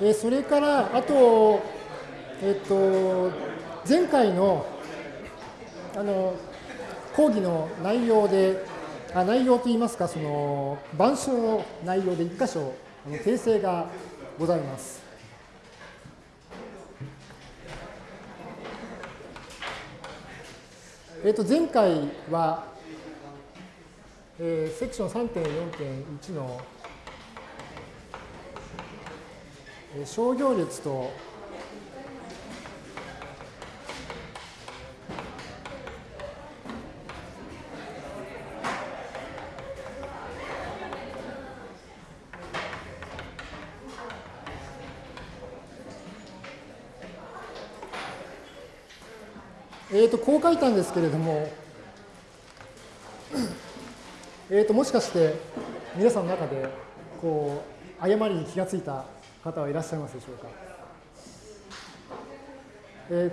えーそれから、あと、えっと、前回の、あの、講義の内容で、あ内容といいますか、その、板書の内容で一箇所、あの訂正がございます。えっと、前回は、えーセクション3.4.1の、商業列とえー、とこう書いたんですけれども、えー、ともしかして皆さんの中でこう誤りに気がついた方はいらっしゃいますでしょうか。えー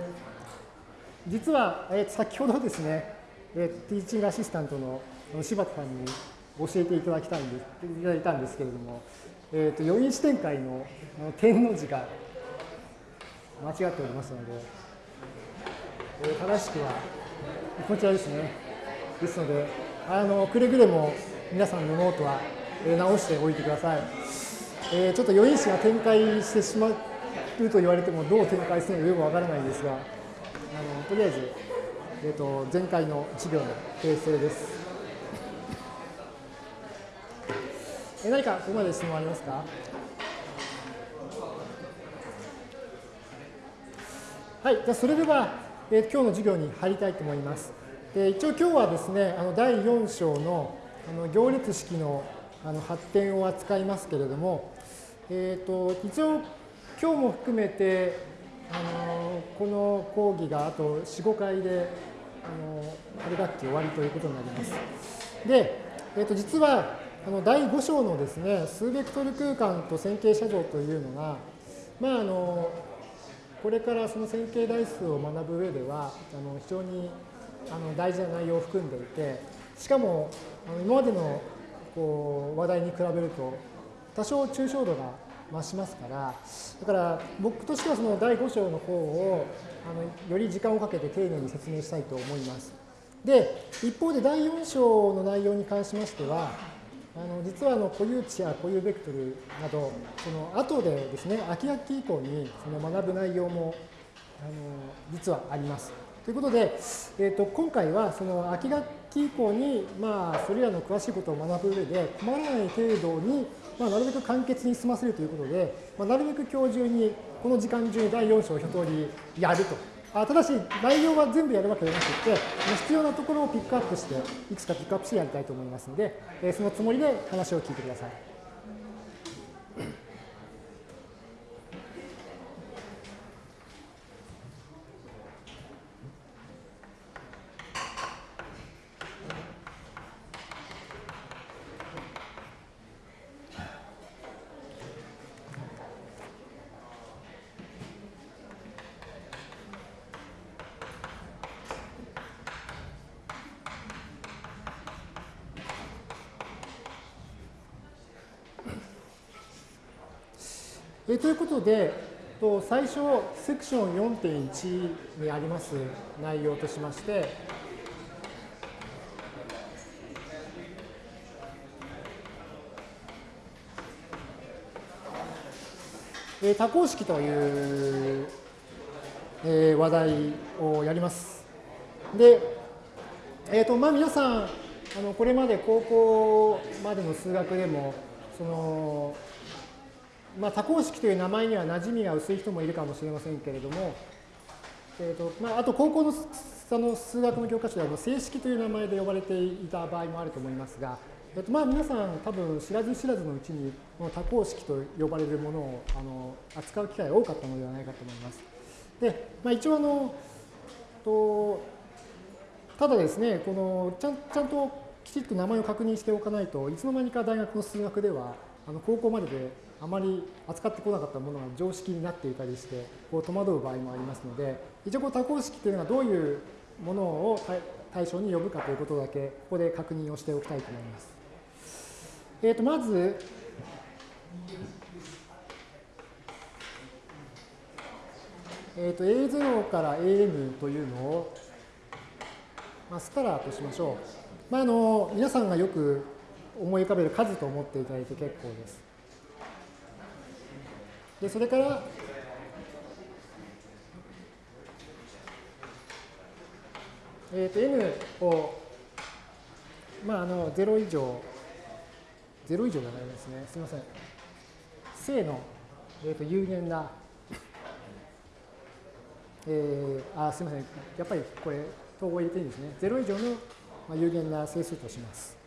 実は、えー先ほどですね、えーティーチングアシスタントの柴田さんに教えていただきたいんでいただいたんですけれども、えー、と余韻視点会のあの天の字が間違っておりますので、えー正しくはこちらですね。ですので、あのくれぐれも皆さんのノートは、直しておいてください。えーちょっと余韻詞が展開してしまうと言われてもどう展開するのかよくわからないですが、あのとりあえず、えー、と前回の授業の訂正です。えー何かここまで質問ありますか？はい、じゃそれでは、えー今日の授業に入りたいと思います。で一応今日はですね、あの第4章のあの行列式のあの発展を扱いますけれども、えー、と一応今日も含めてあのこの講義があと4、5回であの春学期終わりということになります。で、えー、と実はあの第5章のですね、数ベクトル空間と線形写像というのが、まああのこれからその線形代数を学ぶ上ではあの非常にあの大事な内容を含んでいてしかもあの今までのこう話題に比べると多少抽象度が増しますからだから僕としてはその第5章の方をあのより時間をかけて丁寧に説明したいと思います。で一方で第4章の内容に関しましてはあの実はあの固有値や固有ベクトルなどその後でですね秋学期以降にその学ぶ内容もあの実はあります。ということで、えー、と今回はその秋学期以降に、まあ、それらの詳しいことを学ぶ上で困らない程度に、まあ、なるべく簡潔に済ませるということで、まあ、なるべく今日中にこの時間中に第4章を一通りやると。あただし内容は全部やるわけではなくて必要なところをピックアップしていくつかピックアップしてやりたいと思いますので、えーそのつもりで話を聞いてください。ことで、と最初、セクション4.1にあります内容としまして、多項式という、話題をやります。で、えーとまあ、皆さんあの、これまで高校までの数学でも、そのまあ、多項式という名前には馴染みが薄い人もいるかもしれませんけれども、えーとまあ、あと高校のその数学の教科書では正式という名前で呼ばれていた場合もあると思いますが、えーとまあ、皆さん多分知らず知らずのうちにこの多項式と呼ばれるものをあの扱う機会が多かったのではないかと思います。で、まあ、一応あのとただですね、このちゃんちゃんときちっと名前を確認しておかないといつの間にか大学の数学ではあの高校までであまり扱ってこなかったものが常識になっていたりしてこう戸惑う場合もありますので一応こう多項式というのはどういうものを対象に呼ぶかということだけここで確認をしておきたいと思います。えー、とまず、えー、と A0 から AM というのを、まあ、スカラーとしましょう。まあ、あの皆さんがよく思い浮かべる数と思っていただいて結構です。でそれから、えー、と n を、まあ、あの0以上、0以上じゃないですね。すみません。正の、えー、と有限な えー、あすみません、やっぱりこれ、統合入れていいんですね。0以上の、まあ、有限な整数とします。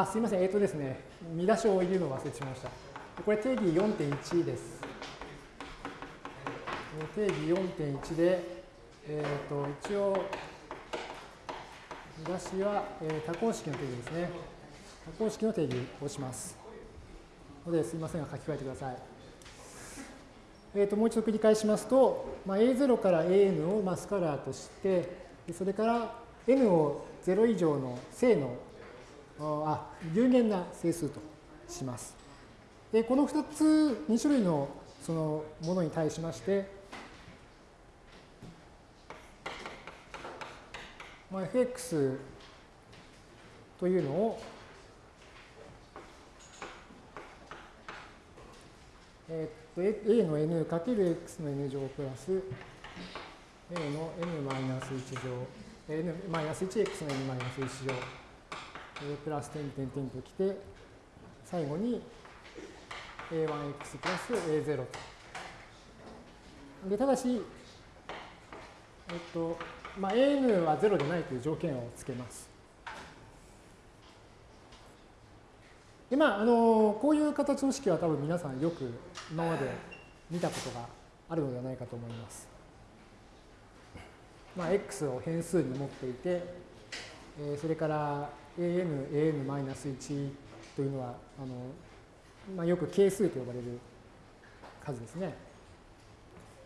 あ、すみません、えっ、ー、とですね、見出しを入れるのを忘れてしまいました。これ定義4.1です。定義4.1で、えっ、ー、と、一応、見出しは、えー、多項式の定義ですね。多項式の定義をします。ので、すみませんが書き換えてください。えーと、もう一度繰り返しますと、まあ、A0 から AN をまあスカラーとして、それから N を0以上の正のあ有限な整数とします。でこの2つ、2種類のそのものに対しまして、まあ、fx というのを、えっと a の n かける x の n 乗プラス a の n マイナス1乗 n マイナス 1x の n マイナス1乗プラス点点点ときて最後に a1x プラス a0 と。でただし、えっと、まあ、an は0でないという条件をつけます。で、まあ、あの、こういう形の式は多分皆さんよく今まで見たことがあるのではないかと思います。まあ、x を変数に持っていて、えー、それから an、an-1 というのは、あの、まあ、よく係数と呼ばれる数ですね。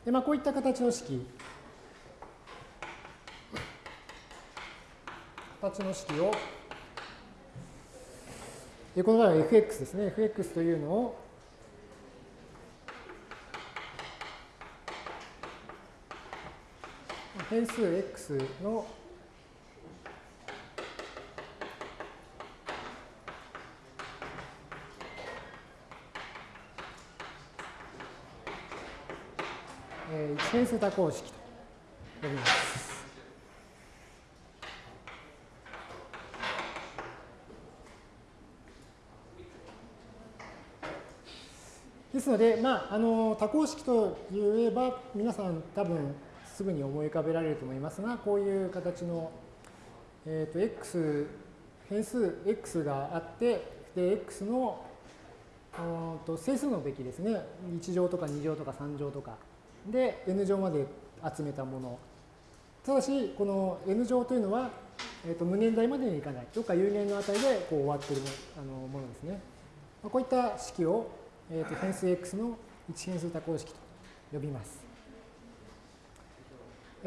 で、まあ、こういった形の式形の式を、でこの場合は fx ですね。fx というのを、変数 x の一変数多項式と呼びます。ですので、まあ、あの多項式といえば、皆さん多分すぐに思い浮かべられると思いますが、こういう形の、えーと、x、変数 x があって、で、x のと整数のべきですね、1乗とか2乗とか3乗とか、で、n 乗まで集めたもの。ただし、この n 乗というのは、えーと、無限大までにいかない。どっか有限の値でこう終わっているあのものですね。こういった式をえー、と変数 x の一変数多項式と呼びます。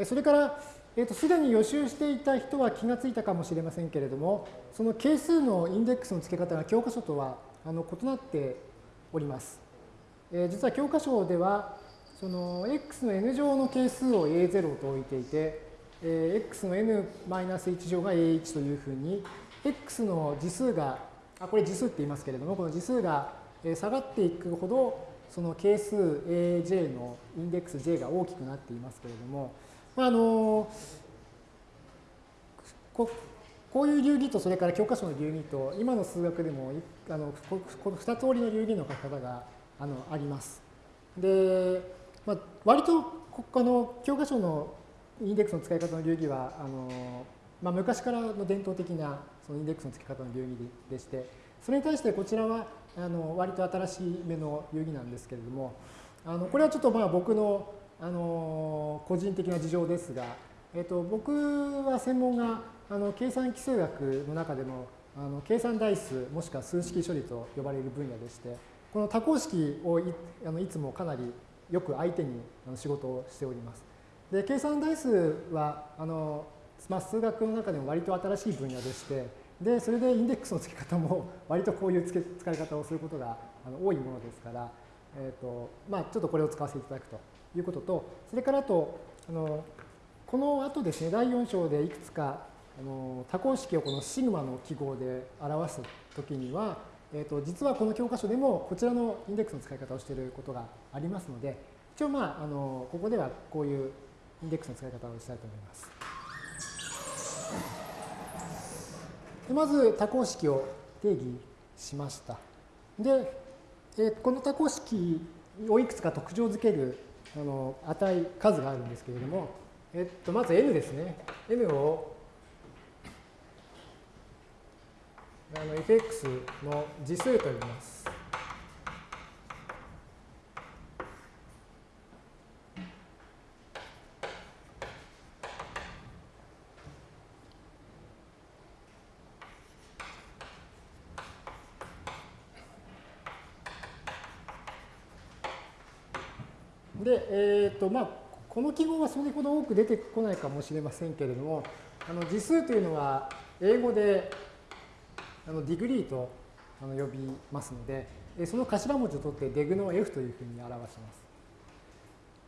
それから、えー、とすでに予習していた人は気がついたかもしれませんけれども、その係数のインデックスの付け方が教科書とはあの異なっております。えー、実は教科書では、その x の n 乗の係数を a0 と置いていて、えー、x の n-1 乗が a1 というふうに、x の次数が、あこれ次数って言いますけれども、この次数が下がっていくほど、その係数 aj のインデックス j が大きくなっていますけれども、まあ、あのここういう流儀とそれから教科書の流儀と今の数学でもあのこの2通りの流儀の書き方があのあります。で、まあ、割とあの教科書のインデックスの使い方の流儀はあの、まあ、昔からの伝統的なそのインデックスの付け方の流儀でして、それに対してこちらはあの割と新しい目の遊戯なんですけれども、あのこれはちょっとまあ僕のあの個人的な事情ですが、えっと、僕は専門があの計算基数学の中でもあの計算代数もしくは数式処理と呼ばれる分野でして、この多項式をいあのいつもかなりよく相手に仕事をしております。で計算代数はあのまあ、数学の中でも割と新しい分野でして、で、それでインデックスの付け方も割とこういう付け使い方をすることが多いものですから、えーとまあ、ちょっとこれを使わせていただくということと、それからあと、あのこの後ですね、第4章でいくつかあの多項式をこのシグマの記号で表すときには、えーと、実はこの教科書でもこちらのインデックスの使い方をしていることがありますので、一応まあ、あのここではこういうインデックスの使い方をしたいと思います。でまず多項式を定義しました。で、えー、この多項式をいくつか特徴づけるあの値、数があるんですけれども、えっと、まず n ですね。n をあの fx の次数と呼びます。で、えっ、ー、と、まあ、この記号はそれほど多く出てこないかもしれませんけれども、あの次数というのは英語であの degree とあの呼びますので、えその頭文字を取ってデグの F というふうに表します。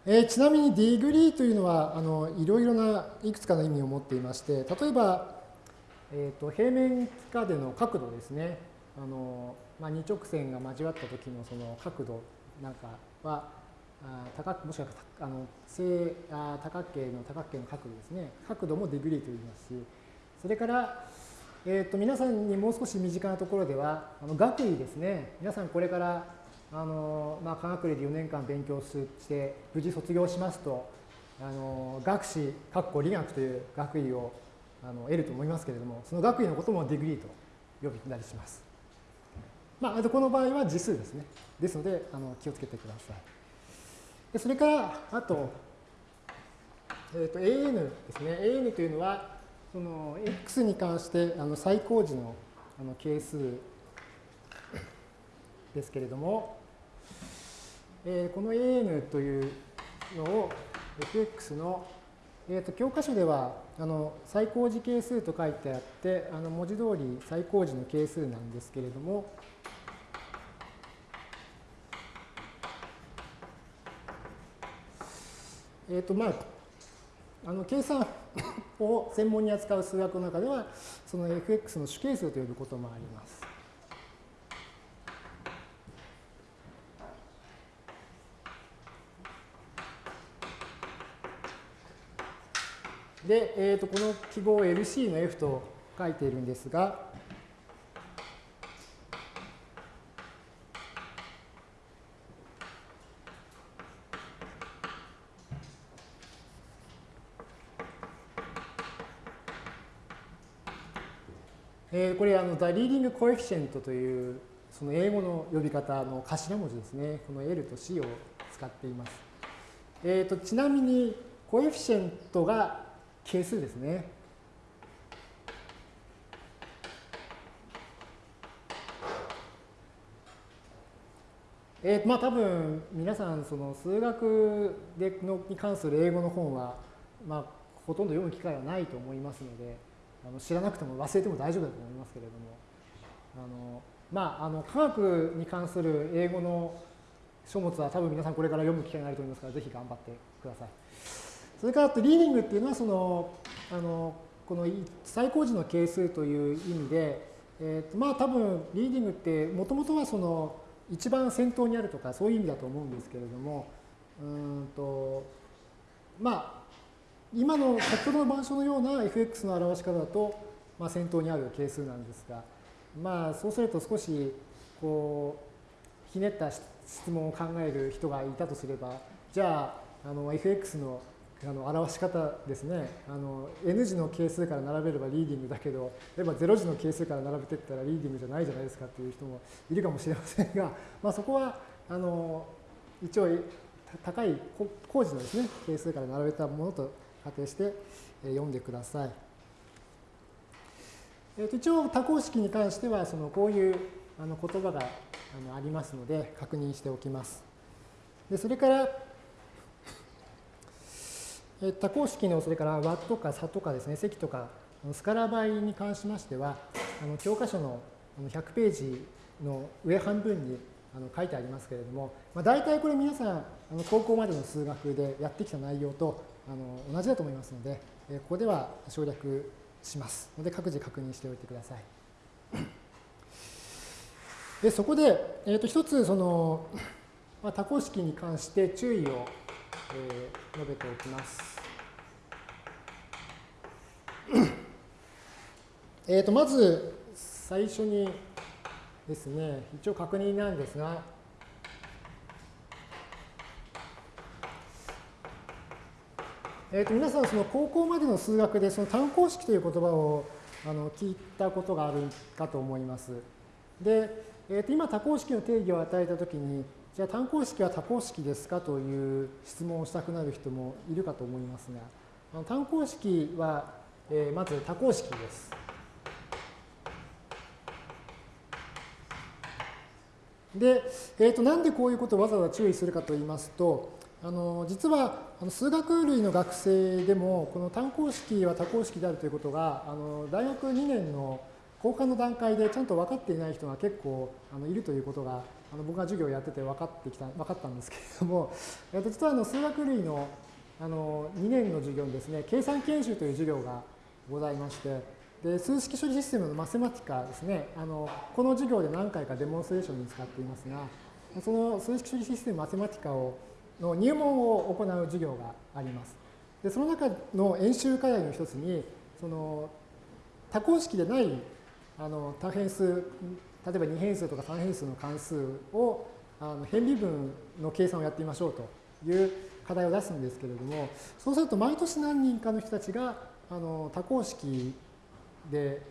え、ちなみに degree というのはあのいろいろないくつかの意味を持っていまして、例えば、えーと、平面下での角度ですね、あのまあ、二直線が交わった時のその角度なんかは、あ高もしくはあの正あ多角形の多角形の角度ですね、角度も degree と言いますし、それから、えー、と皆さんにもう少し身近なところでは、あの学位ですね、皆さんこれからあの、まあ、化学類4年間勉強して、無事卒業しますと、あの学士、かっこ理学という学位をあの得ると思いますけれども、その学位のことも degree と呼びたりします。まあ、この場合は次数ですね。ですので、あの気をつけてください。でそれから、あと、えー、と AN ですね。AN というのは、その x に関してあの最高時のあの係数ですけれども、えー、この an というのを fx の、えー、と教科書ではあの最高時係数と書いてあってあの文字通り最高時の係数なんですけれども、えっ、ー、とまああの計算を専門に扱う数学の中では、その fx の主係数と呼ぶこともあります。で、えー、とこの記号を LC の F と書いているんですが、えー、これあの The Leading Coefficient というその英語の呼び方の頭文字ですね。この L と C を使っています。えーと、ちなみにコエフィシェントが係数ですね。えー、まあ多分皆さんその数学でのに関する英語の本は、まあ、ほとんど読む機会はないと思いますので、あの知らなくても忘れても大丈夫だと思いますけれどもあのまああの科学に関する英語の書物は多分皆さんこれから読む機会があると思いますからぜひ頑張ってください。それからあとリーディングっていうのはそのあのこの最高時の係数という意味で、えー、とまあ多分リーディングってもともとはその一番先頭にあるとかそういう意味だと思うんですけれどもうんとまあ今の先ほどの板書のような fx の表し方だと、まあ、先頭にある係数なんですが、まあ、そうすると少しこうひねった質問を考える人がいたとすればじゃああの fx のあの表し方ですね。あの n 字の係数から並べればリーディングだけど例えば0字の係数から並べていったらリーディングじゃないじゃないですかっていう人もいるかもしれませんが、まあ、そこはあの一応高い工事のですね係数から並べたものと仮定して読んでください。えー、と一応多項式に関してはそのこういうあの言葉があのありますので確認しておきます。でそれから、え多項式のそれから和とか差とかですね、積とかスカラ倍に関しましては、あの教科書の100ページの上半分にあの書いてありますけれども、まあ、大体これ皆さんあの高校までの数学でやってきた内容とあの同じだと思いますので、えここでは省略しますので各自確認しておいてください。でそこで、えー、と一つその、まあ、多項式に関して注意を、えー、述べておきます。えとまず最初にですね、一応確認なんですが、えー、と皆さん、その高校までの数学でその単項式という言葉をあの聞いたことがあるかと思います。で、えー、と今多項式の定義を与えたときに、じゃあ単項式は多項式ですかという質問をしたくなる人もいるかと思いますが、あの単項式は、えー、まず多項式です。で、えー、となんでこういうことをわざわざ注意するかと言いますと、あの実は数学類の学生でもこの単項式は多項式であるということがあの大学2年の交換の段階でちゃんと分かっていない人が結構あのいるということがあの僕が授業をやってて分かってきた分かったんですけれども、えー、と実はあの数学類のあの2年の授業にですね計算研修という授業がございましてで数式処理システムのマセマティカですねあのこの授業で何回かデモンストレーションに使っていますがその数式処理システムマセマティカをの入門を行う授業があります。でその中の演習課題の一つにその多項式でないあの多変数例えば2変数とか3変数の関数をあの変微分の計算をやってみましょうという課題を出すんですけれどもそうすると毎年何人かの人たちがあの多項式で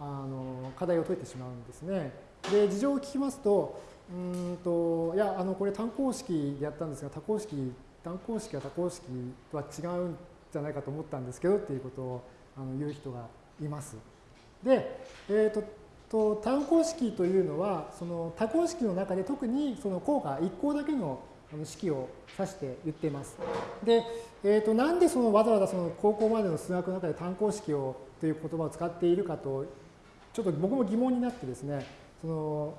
あの課題を解いてしまうんですね。で事情を聞きますとうんといやあのこれ単項式でやったんですが多項式単項式は多項式とは違うんじゃないかと思ったんですけどっていうことをあの言う人がいます。で、えーと、と単項式というのはその多項式の中で特にその項が1項だけの式を指して言っています。で、えー、となんでそのわざわざその高校までの数学の中で単項式をという言葉を使っているかとちょっと僕も疑問になってですねその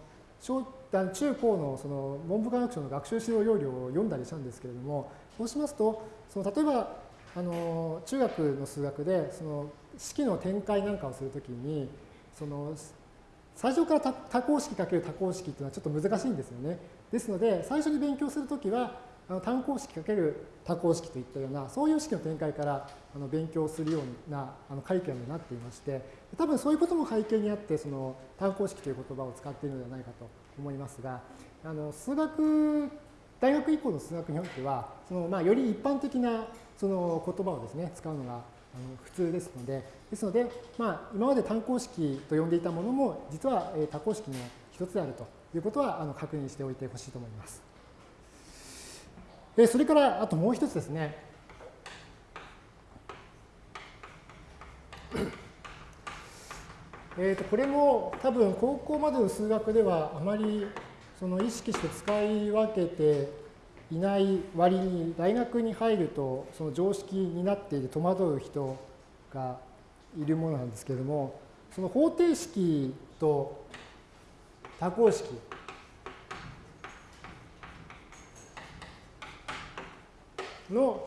中高のその文部科学省の学習指導要領を読んだりしたんですけれどもそうしますとその例えばあの中学の数学でその式の展開なんかをするときにその最初から多項式かける多項式っていうのはちょっと難しいんですよね。ですので最初に勉強するときはあの単項式かける多項式といったようなそういう式の展開からあの勉強するようなあのカリキュラムになっていまして多分そういうことも背景にあってその単項式という言葉を使っているのではないかと思いますがあの数学大学以降の数学においてはその、まあ、より一般的なその言葉をですね使うのがあの普通ですのでですので、まあ、今まで単項式と呼んでいたものも実は多項式の一つであるということはあの確認しておいてほしいと思います。それからあともう一つですね。えー、とこれも多分高校までの数学ではあまりその意識して使い分けていない割に大学に入るとその常識になっていて戸惑う人がいるものなんですけれどもその方程式と多項式の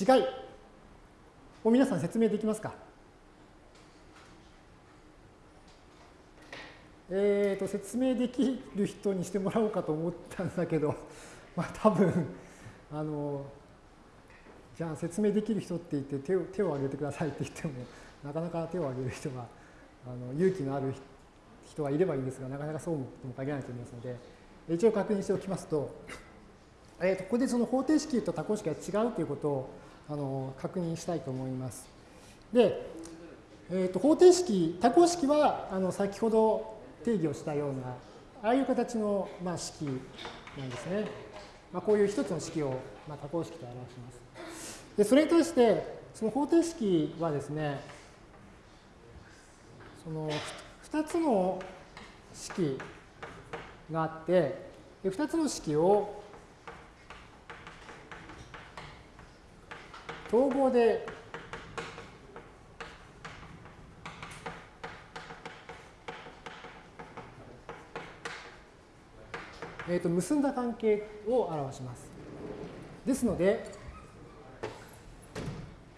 違いを皆さん説明できますか？えーと、説明できる人にしてもらおうかと思ったんだけど、まあ多分あのじゃあ説明できる人って言って手を手を挙げてくださいって言ってもなかなか手を挙げる人があの勇気のある人がいればいいんですがなかなかそうも限らないと思いますので一応確認しておきますと,、えー、とここでその方程式と多項式が違うということをあの確認したいと思います。で、えー、と方程式多項式はあの先ほど定義をしたようなああいう形の、まあ、式なんですね。まあ、こういう一つの式を、まあ、多項式と表します。でそれに対してその方程式はですねその2つの式があって2つの式を統合でえー、と結んだ関係を表します。ですので、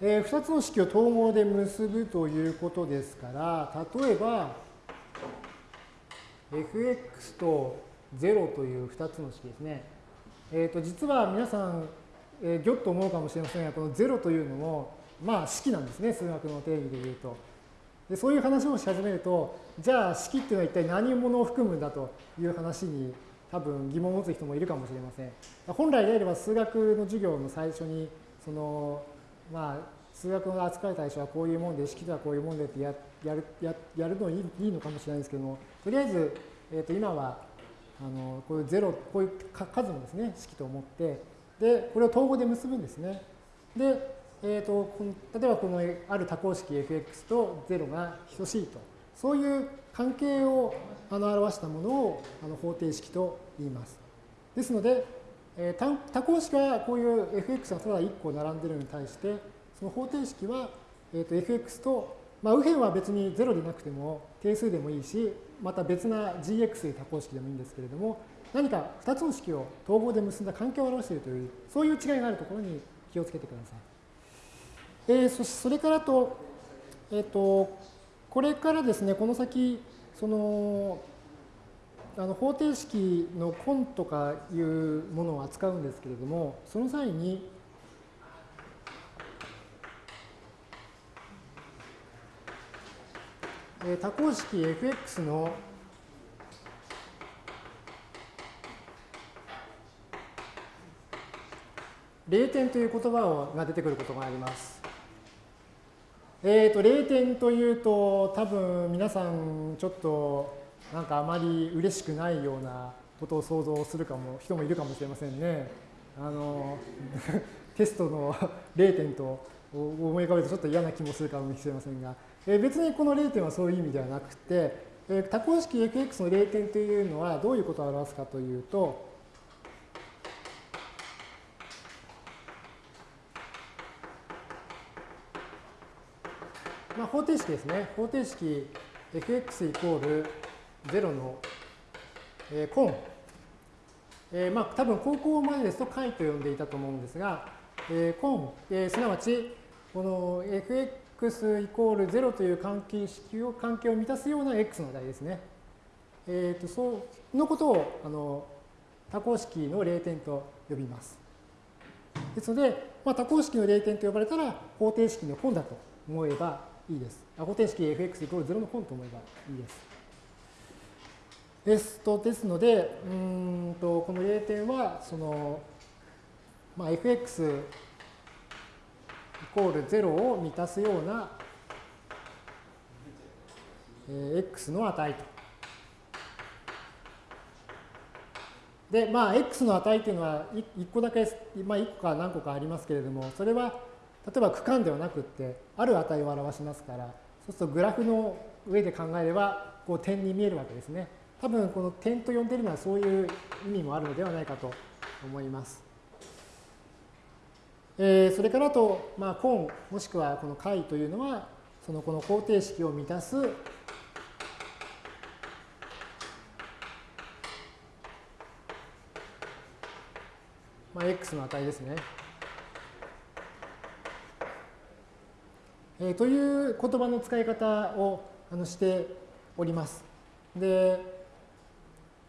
えー、2つの式を統合で結ぶということですから、例えば、fx と0という2つの式ですね。えー、と実は皆さん、えー、ぎょっと思うかもしれませんが、この0というのも、まあ式なんですね、数学の定義でいうと。でそういう話をし始めると、じゃあ式っていうのは一体何者を含むんだという話に多分疑問を持つ人もいるかもしれません。本来であれば数学の授業の最初にそのまあ数学の扱う対象はこういうもんで式とはこういうもんでってややるややるのいいいいのかもしれないですけどもとりあえず、えー、と今はあのこういうゼロこういう数のですね式と思ってでこれを統合で結ぶんですね。で、えーと、この例えばこのある多項式 fx と0が等しいとそういう関係をあの表したものをあの方程式と言います。ですので、えー、多項式はこういう fx がただ1個並んでるのに対して、その方程式は、えー、と fx と、まあ、右辺は別に0でなくても定数でもいいし、また別な gx という多項式でもいいんですけれども、何か2つの式を統合で結んだ関係を表しているという、そういう違いがあるところに気をつけてください。えー、そそれからと、えっ、ー、と、これからですね、この先、その、あの方程式の根とかいうものを扱うんですけれども、その際に、え多項式 fx の0点という言葉が出てくることがあります。えっ、ー、と、0点というと、多分皆さんちょっとなんかあまり嬉しくないようなことを想像するかも人もいるかもしれませんね。あの テストの0点と思い浮かべるとちょっと嫌な気もするかもしれませんが、え別にこの0点はそういう意味ではなくて、え多項式 fx の0点というのはどういうことを表すかというと、まあ、方程式ですね。方程式 fx イコール0の、えー、根。えー、まあ多分高校までですと解と呼んでいたと思うんですが、えー、根、えー、すなわちこの fx イコール0という関係式を関係を満たすような x の値ですね。えー、とそうのことをあの多項式の0点と呼びます。ですので、まあ、多項式の0点と呼ばれたら方程式の根だと思えばいいです。方程式 fx イコール0の根と思えばいいです。ですと、ですので、うんと、この0点は、その、まあ、fx イコール0を満たすような、えー、x の値と。で、まあ、x の値というのは1個だけ、まあ、1個か何個かありますけれども、それは、例えば区間ではなくって、ある値を表しますから、そうするとグラフの上で考えれば、こう点に見えるわけですね。多分この点と呼んでいるのはそういう意味もあるのではないかと思います。えー、それからと、まあ、根もしくはこの解というのはそのこの方程式を満たすまあ、x の値ですね。えー、という言葉の使い方をあのしております。で、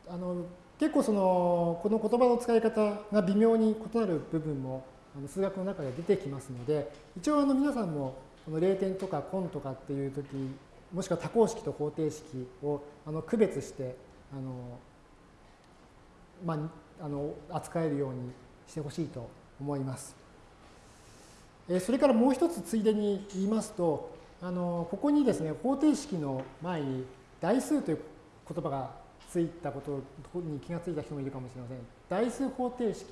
あの結構そのこの言葉の使い方が微妙に異なる部分もあの数学の中で出てきますので一応あの皆さんもこの0点とか根とかっていう時もしくは多項式と方程式をあの区別してあの、まあ、あの扱えるようにしてほしいと思います。それからもう一つついでに言いますとあのここにですね方程式の前に代数という言葉がついたことに気がついた人もいるかもしれません。代数方程式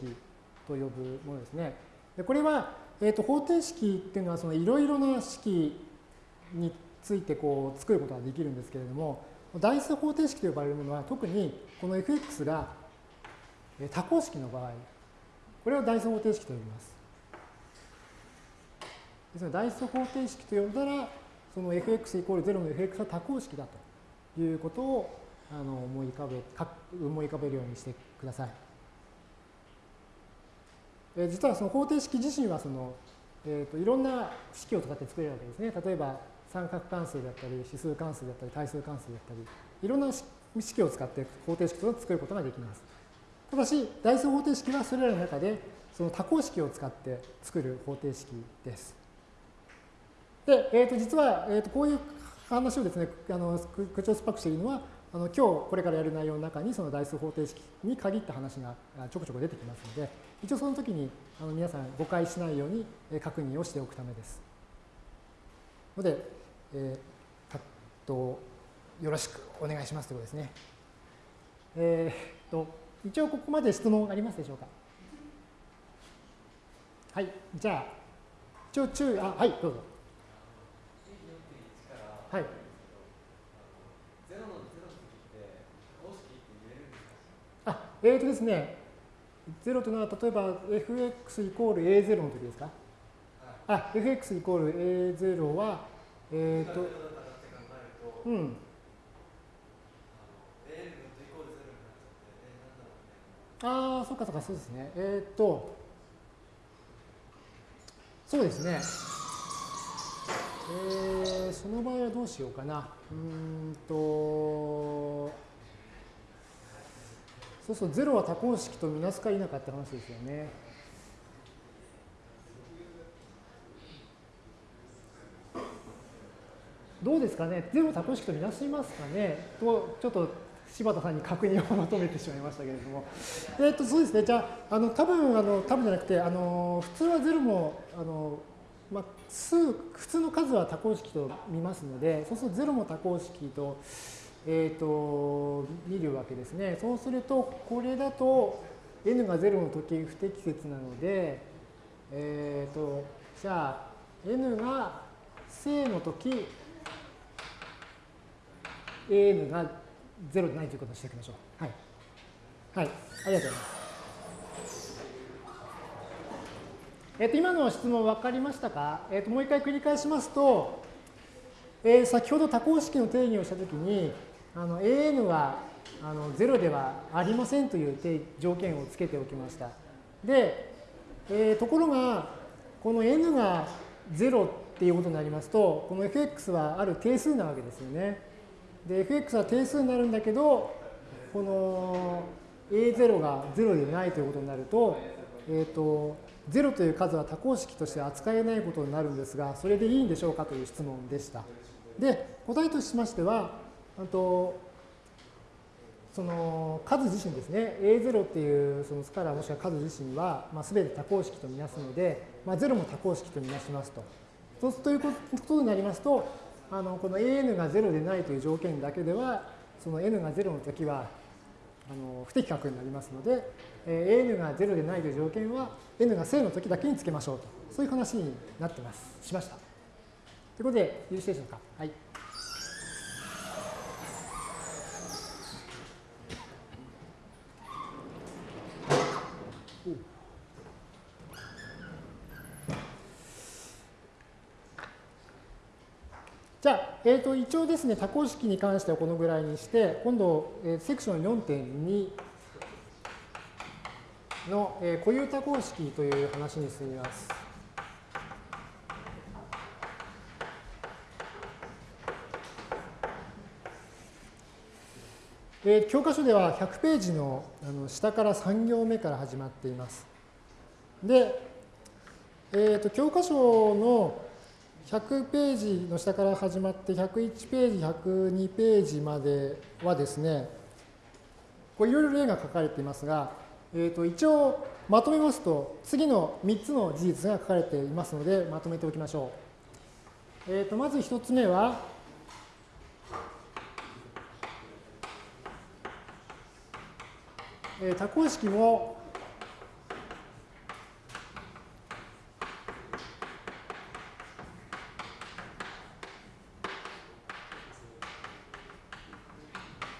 と呼ぶものですね。でこれは、えーと、方程式っていうのはそのいろいろな式についてこう作ることができるんですけれども、代数方程式と呼ばれるものは特にこの fx が多項式の場合、これを代数方程式と呼びます。ですので、代数方程式と呼んだら、その fx イコール0の fx は多項式だということをあの思い浮かべか思い浮かべるようにしてください。え実はその方程式自身はその、えーと、いろんな式を使って作れるわけですね。例えば三角関数だったり、指数関数だったり、対数関数だったり、いろんな式を使って方程式を作ることができます。ただし、代数方程式はそれらの中でその多項式を使って作る方程式です。で、えー、と実は、えー、とこういう話をですね、あの口を酸っぱくしているのは、あの今日これからやる内容の中にその代数方程式に限った話がちょこちょこ出てきますので、一応その時にあの皆さん誤解しないように確認をしておくためです。ので、えー、とよろしくお願いしますということですね。えー、と一応ここまで質問ありますでしょうか？はい、じゃあ、一応注意、あ、はい、どうぞ。はい。あ、えーとですね、0というのは例えば fx イコール a0 の時ですか？あ、fx イコール a0 は、えっ、ー、と、うん。ああ、そっかそっか、そうですね。えっ、ー、と、そうですね。えー、その場合はどうしようかな。うんと、そうそう、0は多項式とみなすか否かって話ですよね。どうですかね、0多項式とみなしますかね？と、ちょっと柴田さんに確認を求めてしまいましたけれども。えっ、と、そうですね、じゃあ、あの多分あの多分じゃなくて、あの普通は0も、あのまあ、数、普通の数は多項式と見ますので、そうすると0も多項式と、えっ、ー、と、見るわけですね。そうすると、これだと n が0の時不適切なので、えっ、ー、と、じゃあ、n が正の時、an が0でないということをしておきましょう。はい。はい。ありがとうございます。えっ、ー、と、今の質問分かりましたか、えっ、ー、と、もう一回繰り返しますと、えー、先ほど多項式の定義をしたときに、あの an はあの0ではありませんという条件をつけておきました。で、えー、ところが、この n が0っていうことになりますと、この fx はある定数なわけですよね。で、fx は定数になるんだけど、この a0 が0でないということになると、えっ、ー、と、0という数は多項式として扱えないことになるんですが、それでいいんでしょうかという質問でした。で、答えとしましては、あとその数自身ですね、A0 っていうそのスカラーもしくは数自身は、まあ、全て多項式とみなすので、まあ、0も多項式とみなしますと。そうするということになりますと、あのこの AN が0でないという条件だけでは、その N が0の時はあの不適格になりますので、え AN が0でないという条件は N が正の時だけにつけましょうと。そういう話になってます。しました。ということで、よろしいでしょうか。はい。じゃあ、えー、と一応ですね、多項式に関してはこのぐらいにして、今度、えー、セクション4.2の、えー、固有多項式という話に進みます。えー、教科書では100ページのあの下から3行目から始まっています。で、えー、と教科書の100ページの下から始まって101ページ、102ページまではですね、これいろいろ例が書かれていますが、えー、と一応まとめますと次の3つの事実が書かれていますのでまとめておきましょう。えー、とまず1つ目は、多項式も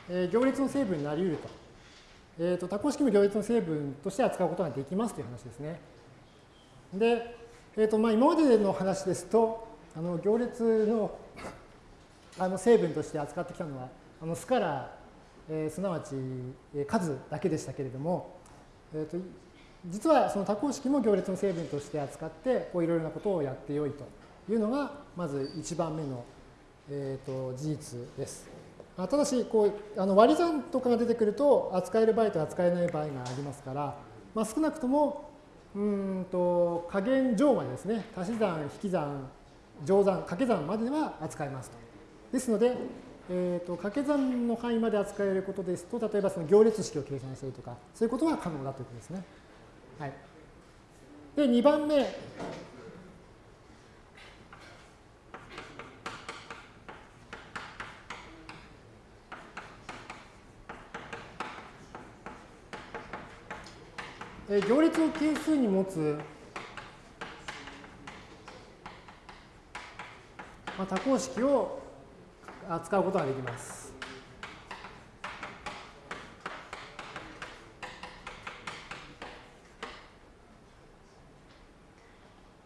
えー、行列の成分になり得ると。え、ー、と、多項式も行列の成分として扱うことができますという話ですね。で、えーとまあ、今までの話ですと、あの行列の あの成分として扱ってきたのは、あのスカラー、えー、すなわち、え数だけでしたけれども、えーと、実はその多項式も行列の成分として扱ってこういろいろなことをやってよいというのがまず1番目の、えーと、事実です。ただしこうあの割り算とかが出てくると扱える場合と扱えない場合がありますから、まあ、少なくともうんと加減乗までですね足し算引き算乗算掛け算までは扱えますと。ですので、えーと、掛け算の範囲まで扱えることですと例えばその行列式を計算したりとかそういうことは可能だということですね。はい、で2番目え行列を係数に持つ、まあ、多項式を扱うことができます。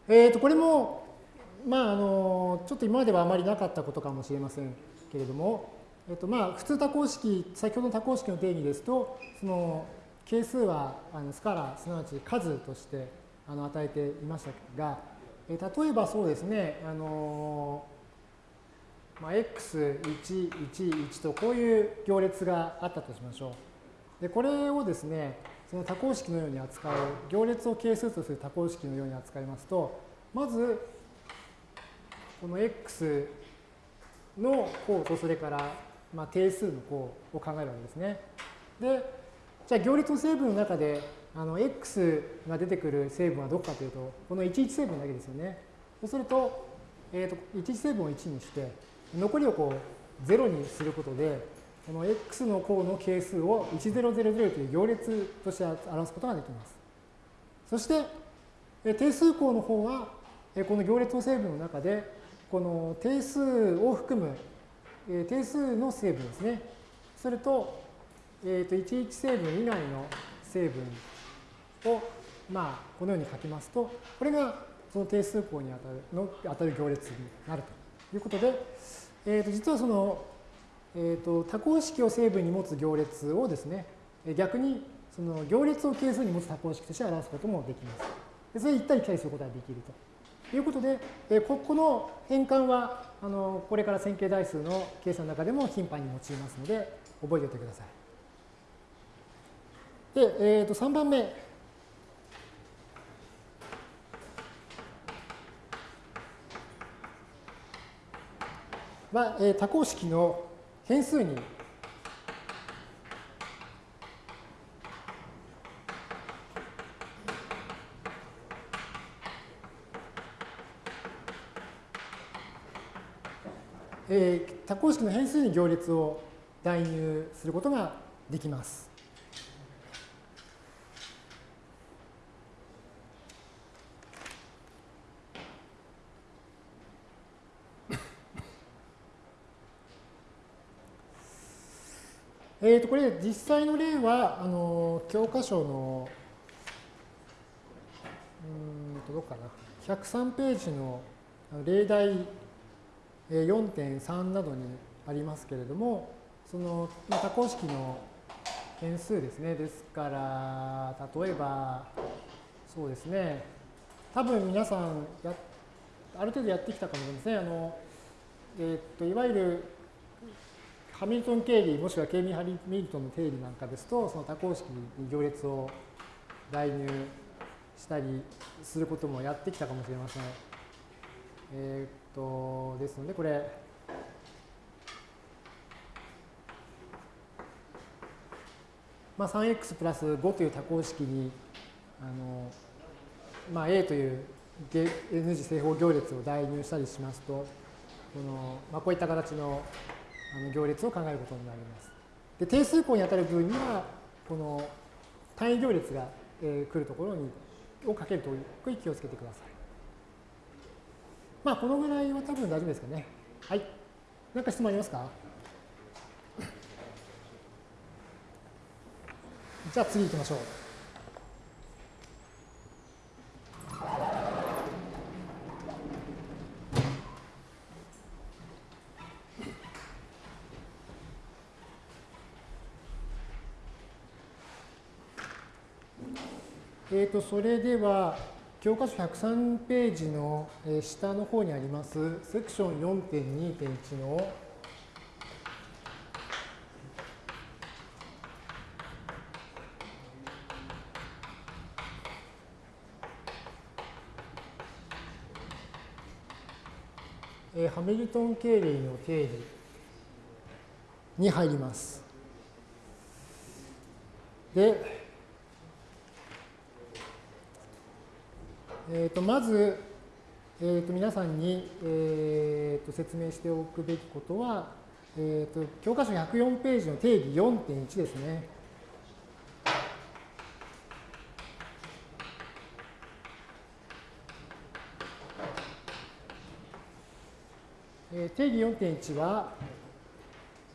えー、とこれも、まあ、あのちょっと今まではあまりなかったことかもしれませんけれども、えーとまあ、普通多項式先ほどの多項式の定義ですとその係数はあのスカラすなわち数としてあの与えていましたが、え例えばそうですね、あのまあ、x1、1、1とこういう行列があったとしましょう。でこれをですね、その多項式のように扱う、行列を係数とする多項式のように扱いますと、まず、この x の項とそれから、まあ、定数の項を考えるわけですね。で、じゃあ行列の成分の中であの x が出てくる成分はどこかというと、この11成分だけですよね。そうすると、えーと、11成分を1にして、残りをこう0にすることで、この x の項の係数を1000という行列として表すことができます。そして、定数項の方は、この行列の成分の中で、この定数を含む定数の成分ですね。それと、えー、と11成分以外の成分を、まあ、このように書きますと、これがその定数項に当たるの当たる行列になるということで、えー、と実はその、えー、と多項式を成分に持つ行列をですね、逆にその行列を係数に持つ多項式として表すこともできます。それで行ったり来たりすることができるということで、えここの変換はあのこれから線形代数の計算の中でも頻繁に用いますので、覚えておいてください。で、えー、と3番目。は、えー、多項式の変数にえー、多項式の変数に行列を代入することができます。えー、とこれ実際の例はあの教科書のうんとどうかな。103ページの例題4.3などにありますけれどもその多項式の変数ですね。ですから例えばそうですね。多分皆さんやある程度やってきたかもしれません。あの、えー、っといわゆるハミルトン定理もしくはケイミ・ハミルトンの定理なんかですとその多項式に行列を代入したりすることもやってきたかもしれません。えー、っとですのでこれまあ、3x プラス5という多項式にあの、まあ、A という N 次正方行列を代入したりしますとこの、まあ、こういった形のあの行列を考えることになります。で定数項に当たる部分にはこの単位行列が、えー、来るところにをかけるという気をつけてください。まあこのぐらいは多分大丈夫ですかね。はい。何か質問ありますか？じゃあ次行きましょう。えー、とそれでは、教科書103ページの下の方にあります、セクション4.2.1のハミルトン経類の定理に入ります。で、えー、とまず、えー、と皆さんに、えー、と説明しておくべきことは、えー、と教科書104ページの定義4.1ですね。え定義4.1は、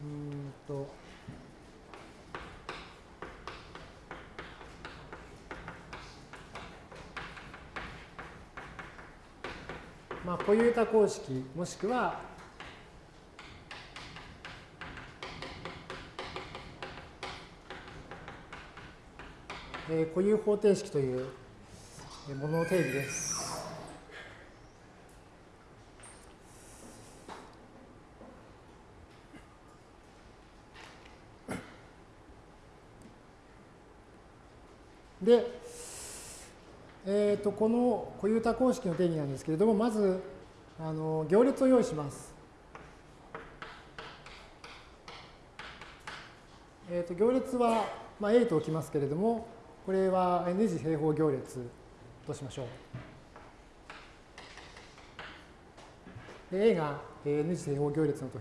うんと、まあ、固有多項式もしくはえ固有方程式というものの定義です。で、えー、とこの固有多項式の定義なんですけれども、まずあの行列を用意します。えー、と行列は、まあ、A と置きますけれども、これは N 次平方行列としましょう。で A が N 次平方行列のと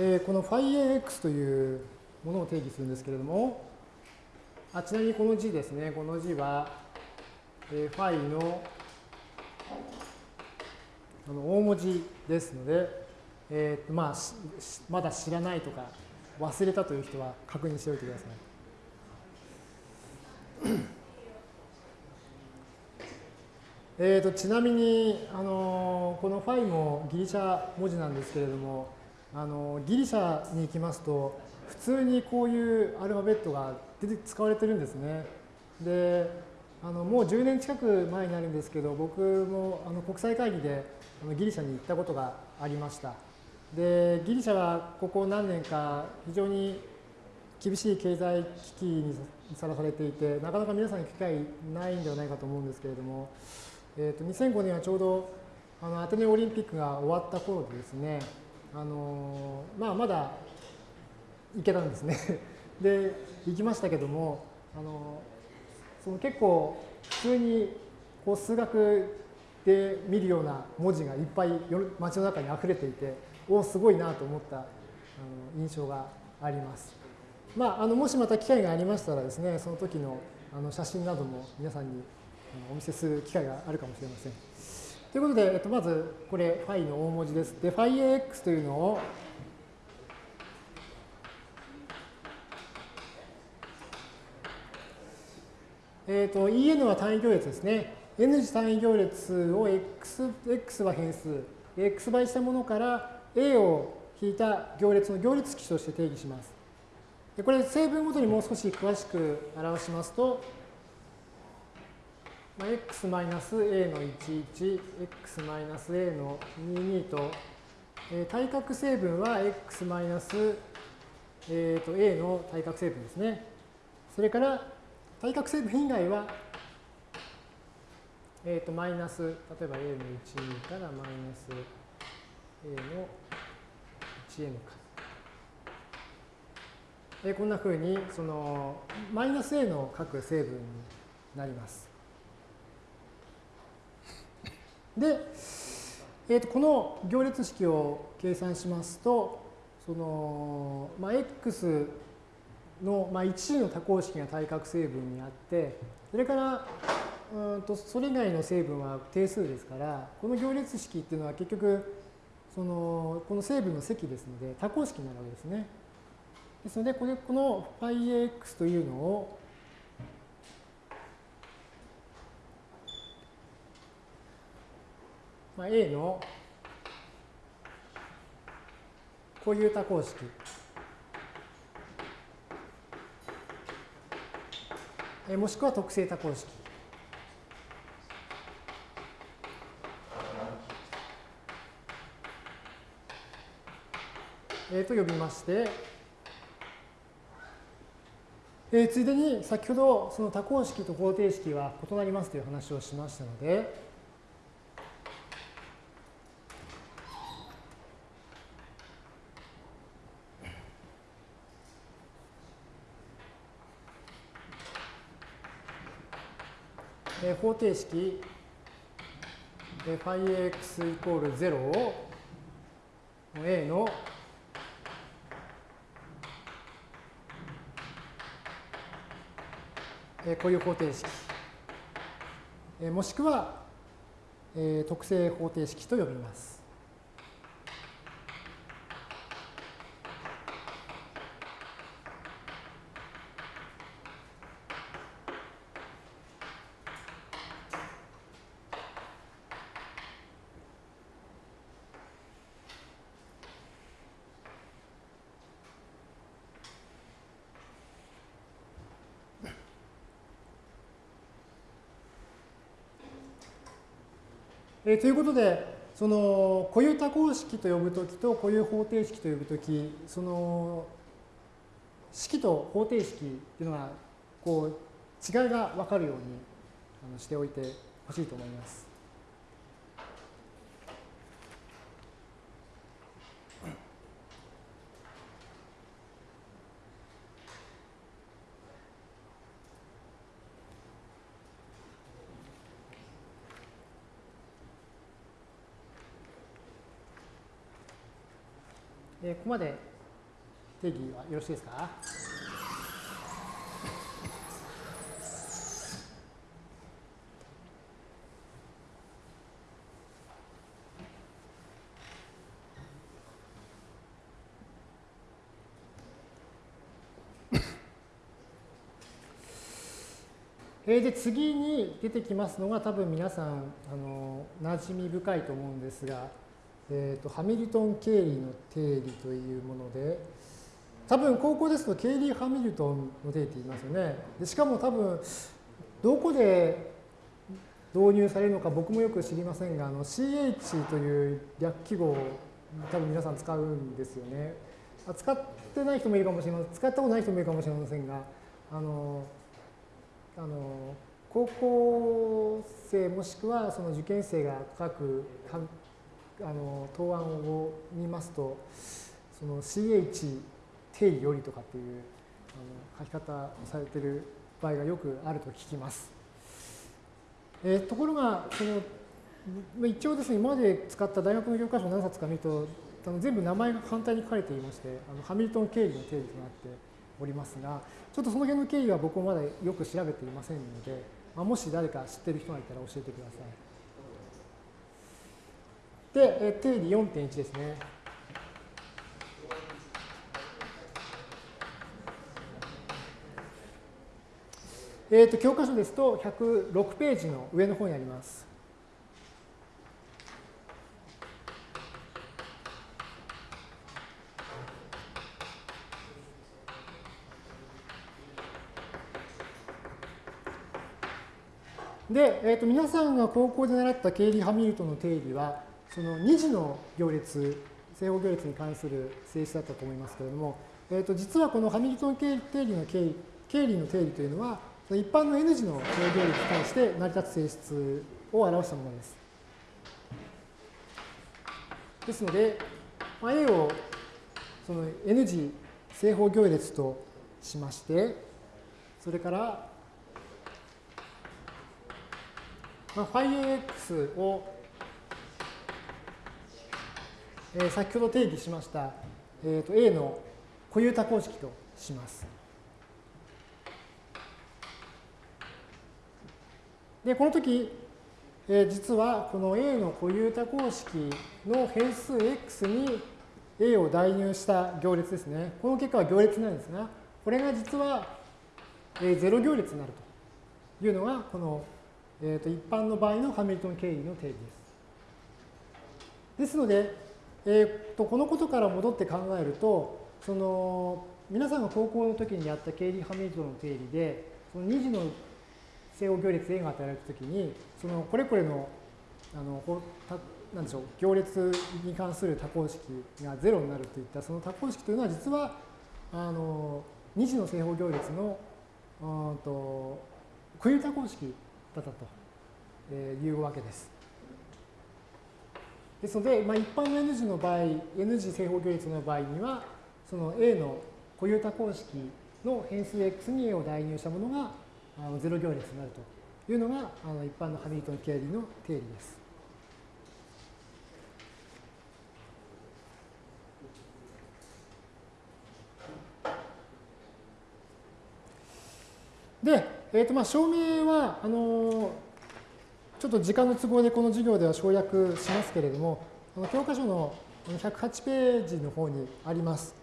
えー、この phiax というものを定義するんですけれども、あちなみにこの字ですね、この字は、えー、phi のあの大文字ですので、えーまあ、まだ知らないとか忘れたという人は確認しておいてください。えーとちなみに、あのこのファイもギリシャ文字なんですけれども、あのギリシャに行きますと普通にこういうアルファベットが出て使われてるんですね。であのもう10年近く前になるんですけど僕もあの国際会議でギリシャに行ったことがありました。でギリシャはここ何年か非常に厳しい経済危機にさらされていてなかなか皆さんに機会ないんではないかと思うんですけれども、えー、と2005年はちょうどあのアテネオリンピックが終わった頃でですねあのまあ、まだ行けたんですね で行きましたけどもあのその結構普通にこう数学で見るような文字がいっぱい街の中に溢れていておおすごいなと思ったあの印象があります。まあ、あのもしまた機会がありましたらですねその時のあの写真なども皆さんにお見せする機会があるかもしれません。ということで、えっと、まずこれ、ファイの大文字です。で、ファイ AX というのを、えっ、と、EN は単位行列ですね。N 次単位行列を X, X は変数、X 倍したものから A を引いた行列の行列式として定義します。でこれ、成分ごとにもう少し詳しく表しますと、まあ、x マイナス a の11、x マイナス a の22と、えー、対角成分は x マイナス、えー、と a の対角成分ですね。それから対角成分以外は、えー、とマイナス、例えば a の12からマイナス a の 1n か。えー、こんなふうにそのマイナス a の各成分になります。で、えー、とこの行列式を計算しますと、その、まあ、x の、まあ、一次の多項式が対角成分にあって、それからうんとそれ以外の成分は定数ですから、この行列式っていうのは結局、そのこの成分の積ですので多項式になるわけですね。ですので、これこの πax というのをまあ、A の固有多項式。えもしくは特性多項式。え、と呼びまして、え、ついでに先ほどその多項式と方程式は異なりますという話をしましたので、方程式、えー、φx イコール0を A のえこういう方程式、えもしくは、え特性方程式と呼びます。えー、ということで、その固有多項式と呼ぶときと固有方程式と呼ぶとき、その式と方程式っていうのはこう違いが分かるようにしておいてほしいと思います。えー、ここまで定義はよろしいですか？で次に出てきますのが多分皆さんあの馴染み深いと思うんですがえーと、ハミルトン経理の定理というもので、多分高校ですと経理ハミルトンの定理って言いますよね。でしかも多分どこで導入されるのか僕もよく知りませんが、あの CH という略記号を多分皆さん使うんですよね。使ってない人もいるかもしれません。使ったことない人もいるかもしれませんが、あの、あの高校生もしくはその受験生が書くあの答案を見ますとその CH 定理よりとかっていうあの書き方をされてる場合がよくあると聞きます。えー、ところがその一応ですね今まで使った大学の教科書何冊か見るとあの全部名前が簡単に書かれていましてあのハミルトン経理の定理となっておりますがちょっとその辺の経緯は僕もまだよく調べていませんので、まあ、もし誰か知ってる人がいたら教えてください。で、定理4.1ですね。えーと、教科書ですと106ページの上の方にあります。で、えーと皆さんが高校で習った経理ハミルトンの定理は、その2次の行列、正方行列に関する性質だったと思いますけれども、えー、と実はこのハミルトン定理の経経理の定理というのは、一般の N 次の正行列に対して成り立つ性質を表したものです。ですので、まあ、A をその N 次正方行列としまして、それから、まあ、φAx をえー、先ほど定義しました、えーと、A の固有多項式とします。で、この時、えー、実はこの A の固有多項式の変数 x に A を代入した行列ですね。この結果は行列なんですが、これが実は、えー、0行列になるというのが、この、えーと、一般の場合のハミルトン経理の定義です。ですので、えー、とこのことから戻って考えると、その皆さんが高校の時にやったケイリー・ハミルトの定理で、その2次の正方行列 A が与えられた時に、そのこれこれのあのなんでしょう行列に関する多項式が0になるといったその多項式というのは実はあの2次の正方行列のうんと固有多項式だったというわけです。ですので、まあ、一般の N 次の場合、N 次正方行列の場合には、その A の固有多項式の変数 x に A を代入したものがあの0行列になるというのがあの一般のハミルトン経理の定理です。で、えーとまあ、証明はあのちょっと時間の都合でこの授業では省略しますけれども、教科書の108ページの方にあります。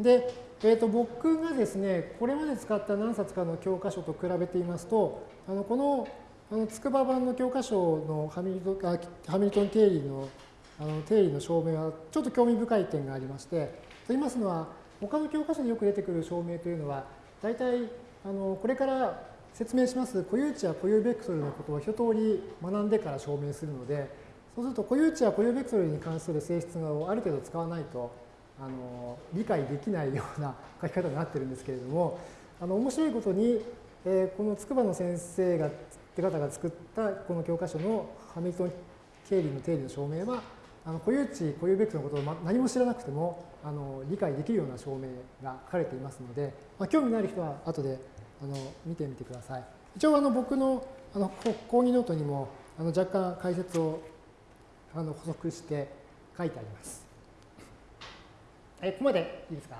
で、えー、と僕がですね、これまで使った何冊かの教科書と比べていますと、あのこのあの筑波版の教科書のハミルトンハミルトン定理のあの定理の証明はちょっと興味深い点がありまして、と言いますのは、他の教科書でよく出てくる証明というのは、大体あのこれから説明します。固有値や固有ベクトルのことを一通り学んでから証明するので、そうすると固有値や固有ベクトルに関する性質をある程度使わないとあの理解できないような書き方になってるんですけれども、あの面白いことに、えー、この筑波の先生がって方が作ったこの教科書のハミルトン・ケーリーの定理の証明は、あの固有値、固有ベクトルのことを何も知らなくてもあの理解できるような証明が書かれていますので、まあ、興味のある人は後であの見てみてください。一応あの僕のあの講義ノートにもあの若干解説をあの補足して書いてあります。えここまでいいですか？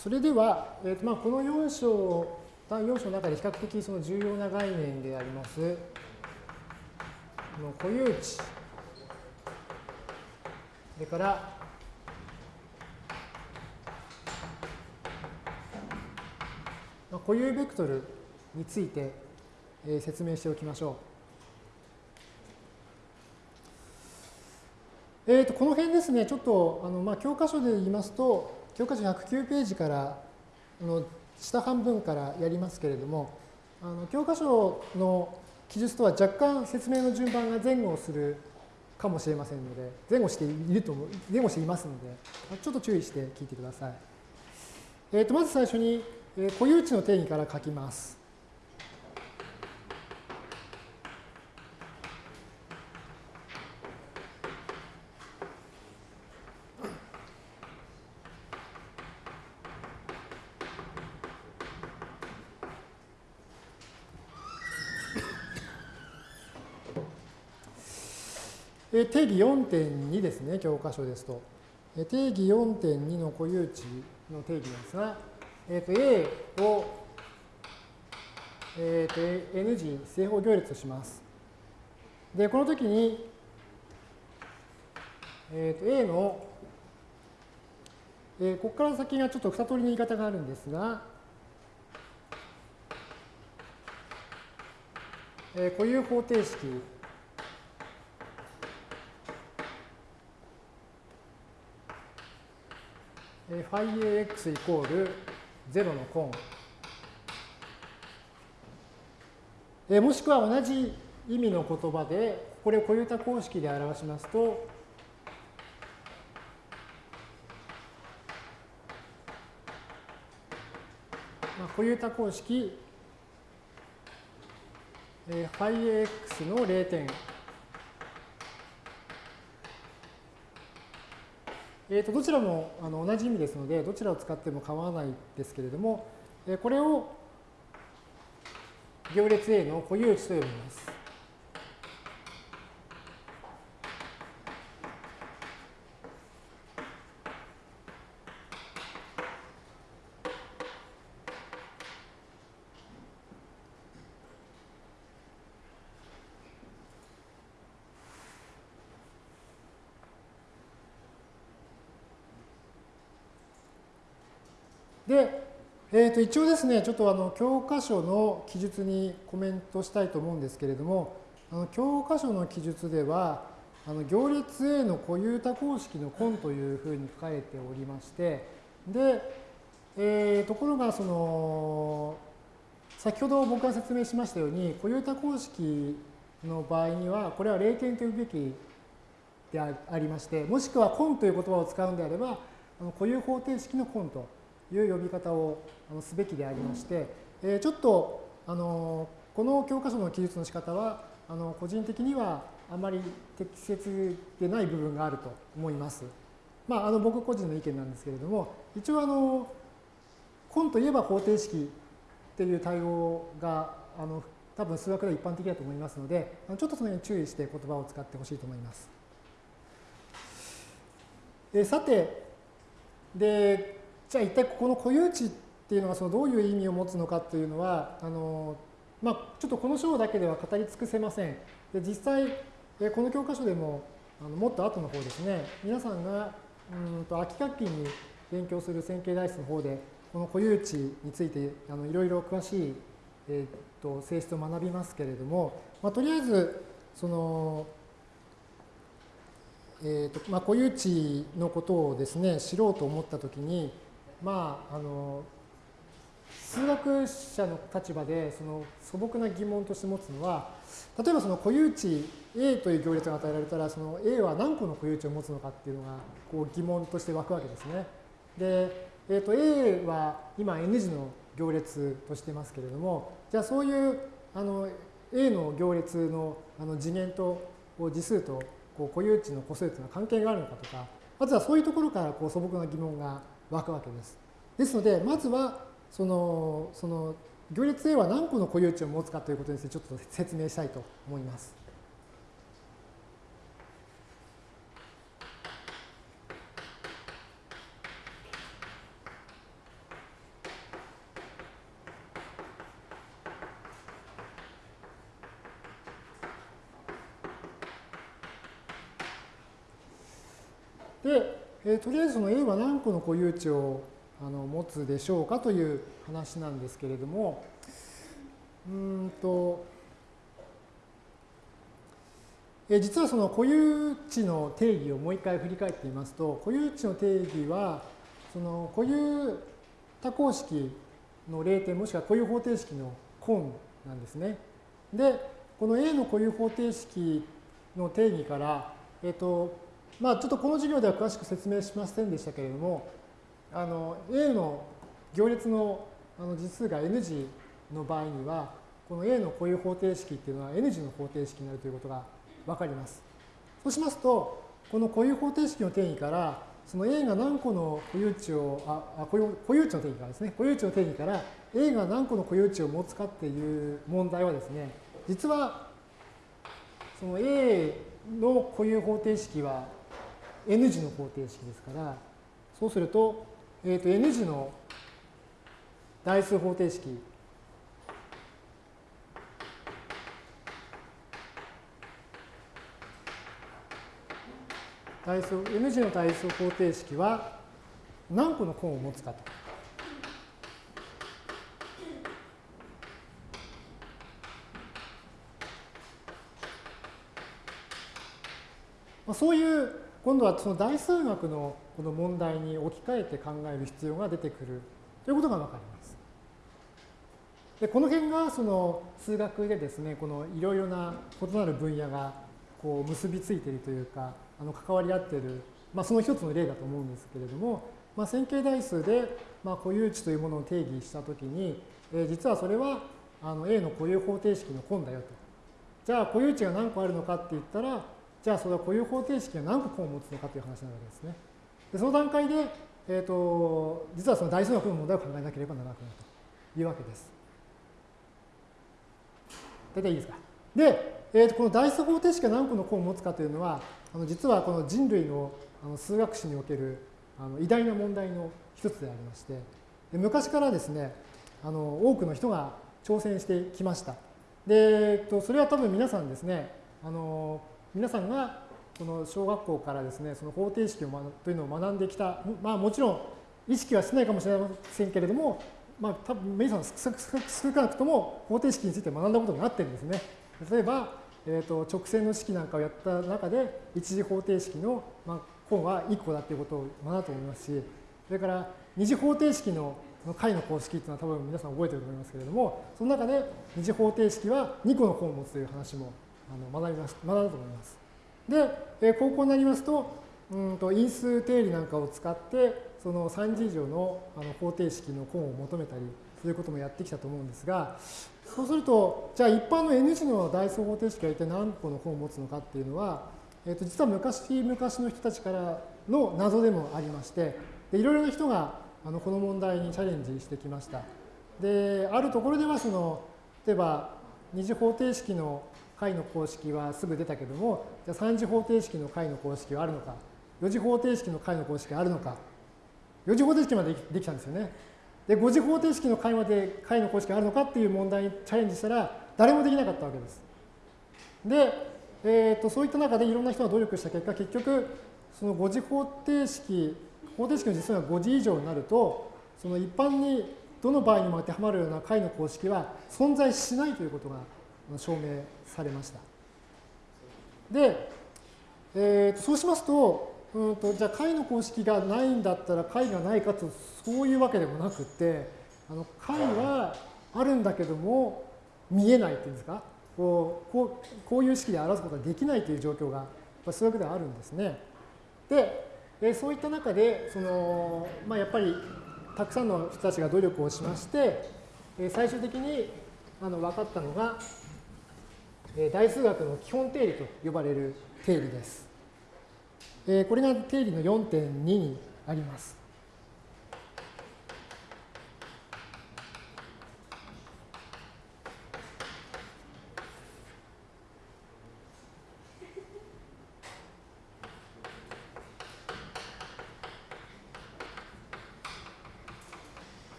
それでは、えーとまあ、この4章、単4章の中で比較的その重要な概念であります、の固有値、それから、まあ、固有ベクトルについて、えー、説明しておきましょう。えー、とこの辺ですね、ちょっとあの、まあ、教科書で言いますと、教科書109ページからの下半分からやりますけれども、あの教科書の記述とは若干説明の順番が前後するかもしれませんので、前後していると前後していますので、ちょっと注意して聞いてください。えー、とまず最初に、え、固有値の定義から書きます。定義4.2ですね、教科書ですと。定義4.2の固有値の定義なんですが、えー、と A を、えー、と N 次正方行列とします。で、この時に、えー、と A の、えー、ここから先がちょっと二通りの言い方があるんですが、えー、固有方程式ファイ AX イコール0の根。えもしくは同じ意味の言葉で、これを固有多公式で表しますと、まあ、固有多公式、えファイ AX の0えー、とどちらもあの同じ意味ですので、どちらを使っても構わないですけれども、え、これを行列 A の固有値と呼びます。で、えー、と一応ですね、ちょっとあの教科書の記述にコメントしたいと思うんですけれども、あの教科書の記述では、あの行列 A の固有多項式の根というふうに書かれておりまして、で、えー、ところがその先ほど僕が説明しましたように固有多項式の場合にはこれは例点というべきでありましてもしくは根という言葉を使うんであれば固有方程式の根という呼び方をすべきでありまして、えー、ちょっとあのこの教科書の記述の仕方はあの個人的にはあまり適切でない部分があると思います。まあ、あの僕個人の意見なんですけれども一応あの根といえば方程式っていう対応があの多分数学では一般的だと思いますのでちょっとその辺に注意して言葉を使ってほしいと思います。でさてでじゃあ一体ここの固有値っていうのはそのどういう意味を持つのかっていうのはあの、まあ、ちょっとこの章だけでは語り尽くせません。で実際この教科書でもあのもっと後の方ですね皆さんがうんと秋学期に勉強する線形代数の方でこの固有値についてあのいろいろ詳しい、えー、と性質を学びますけれども、まあ、とりあえずその、えーとまあ、固有値のことをですね知ろうと思ったときにまああの数学者の立場でその素朴な疑問として持つのは例えばその固有値 A という行列が与えられたらその A は何個の固有値を持つのかっていうのがこう疑問として湧くわけですね。で、えー、と A は今 N 字の行列としてますけれどもじゃあそういうあの A の行列のあの次元と次数とこう固有値の個数というのは関係があるのかとかまずはそういうところからこう素朴な疑問が湧くわけです。ですのでまずはそのその行列 A は何個の固有値を持つかということについてちょっと説明したいと思います。で、えー、とりあえずその A は何個の固有値をあの持つでしょうかという話なんですけれども、うんと、え実はその固有値の定義をもう一回振り返ってみますと、固有値の定義は、その固有多項式の0点もしくは固有方程式の根なんですね。で、この A の固有方程式の定義から、えっと、まあちょっとこの授業では詳しく説明しませんでしたけれども、あの A の行列のあの実数が N 字の場合には、この A の固有方程式っていうのは N 字の方程式になるということがわかります。そうしますと、この固有方程式の定義から、その A が何個の固有値を、あ、固有固有値の定義からですね、固有値の定義から A が何個の固有値を持つかっていう問題はですね、実はその A の固有方程式は N 字の方程式ですから、そうすると、えー、と N 字の代数方程式代数 N 字の代数方程式は何個の根を持つかと。まあ、そういう今度はその代数学のこの問題に置き換えて考える必要が出てくるということが分かります。でこの辺がその数学でですねこのいろいろな異なる分野がこう結びついているというかあの関わり合っている、まあ、その一つの例だと思うんですけれども、まあ、線形代数で、まあ、固有値というものを定義したときに、えー、実はそれはあの A の固有方程式の根だよと。じゃあ固有値が何個あるのかって言ったらじゃあそれは固有方程式が何個根を持つのかという話なわけですね。でその段階で、えーと、実はその代数学の問題を考えなければならなくなるというわけです。大体いいですか？で、えー、とこの代数方程式が何個の項を持つかというのは、あの実はこの人類のあの数学史におけるあの偉大な問題の一つでありまして、で昔からですね、あの多くの人が挑戦してきました。で、えー、とそれは多分皆さんですね、あの皆さんがこの小学校からですね、その方程式をというのを学んできた、まあもちろん、意識はしないかもしれませんけれども、まあ、多分皆さん少なくとも方程式について学んだことになってるんですね。例えば、えー、と直線の式なんかをやった中で一次方程式の、まあ、項は1個だっていうことを学んだと思いますしそれから二次方程式の解の公式っていうのは多分皆さん覚えてると思いますけれどもその中で二次方程式は2個の項を持つという話もあの学びまし学んだと思います。で、え高校になりますとうんと因数定理なんかを使ってその3次以上のあの方程式の項を求めたりそういうこともやってきたと思うんですがそうするとじゃあ一般の N 次の代数方程式は一体何個の項を持つのかっていうのは、えー、と実は昔昔の人たちからの謎でもありましてでいろいろな人があのこの問題にチャレンジしてきました。であるところではその例えば二次方程式の解の公式はすぐ出たけどもじゃあ三次方程式の解の公式はあるのか4次方程式の解の公式があるのか4次方程式までできたんですよね。で5次方程式の解まで解の公式があるのかっていう問題にチャレンジしたら誰もできなかったわけです。で、えーと、そういった中でいろんな人が努力した結果結局その5次方程式方程式の実数が5次以上になるとその一般にどの場合にも当てはまるような解の公式は存在しないということが証明されました。で、えー、とそうしますとうんとじゃあ解の公式がないんだったら解がないかとそういうわけでもなくてあの解はあるんだけども見えないっていうんですか？こうこうこういう式で表すことができないという状況がそういうわけではあるんですね。でそういった中でその、まあ、やっぱりたくさんの人たちが努力をしまして最終的にあの分かったのが大数学の基本定理と呼ばれる定理です。これが定理の4.2にあります。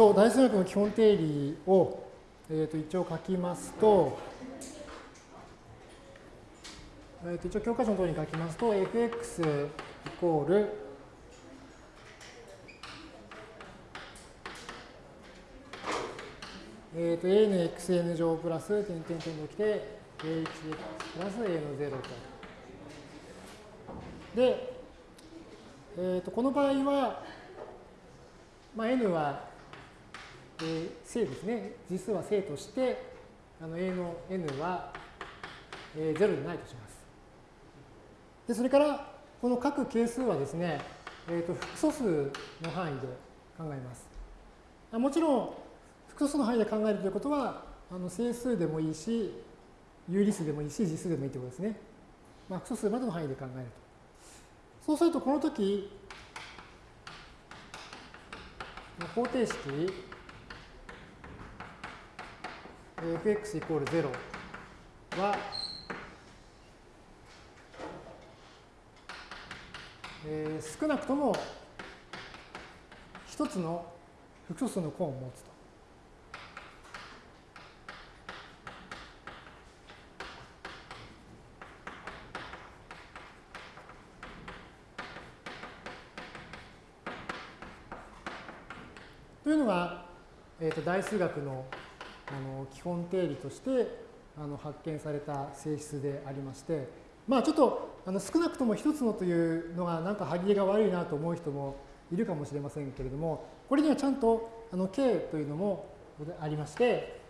と、大数学の基本定理を、えー、と一応書きますと、えー、と一応教科書の通りに書きますと、fx イコールえっ、ー、と a の xn 乗プラス点点点ときて ax プラス a の0と。で、えー、とこの場合は、まあ、n はえー、正ですね。実数は正として、あの A の n は、えー、0でないとします。で、それから、この各係数はですね、えーと、複素数の範囲で考えます。あもちろん、複素数の範囲で考えるということは、あの整数でもいいし、有理数でもいいし、実数でもいいということですね。まあ、複素数までの範囲で考えると。そうすると、この時、方程式 fx イコール0は、えー、少なくとも一つの複素数の項を持つと。というのが、えー、と大数学のあの基本定理としてあの発見された性質でありまして、まあちょっとあの少なくとも一つのというのがなんか歯切れが悪いなと思う人もいるかもしれませんけれども、これにはちゃんとあの K というのもありまして、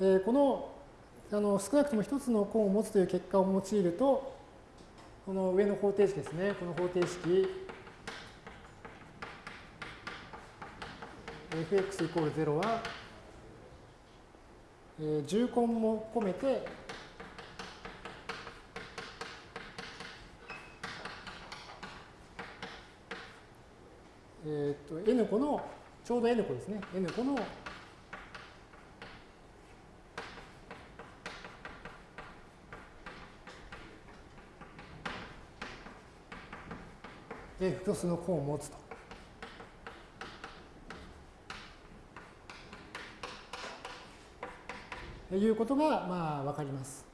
え、このあの少なくとも一つの項を持つという結果を用いると、この上の方程式ですね、この方程式 fx イコール0は、えー、重根も込めて、えっ、と n 個のちょうど n 個ですね n 個の複数の項を持つと。いうことがまあ分かります。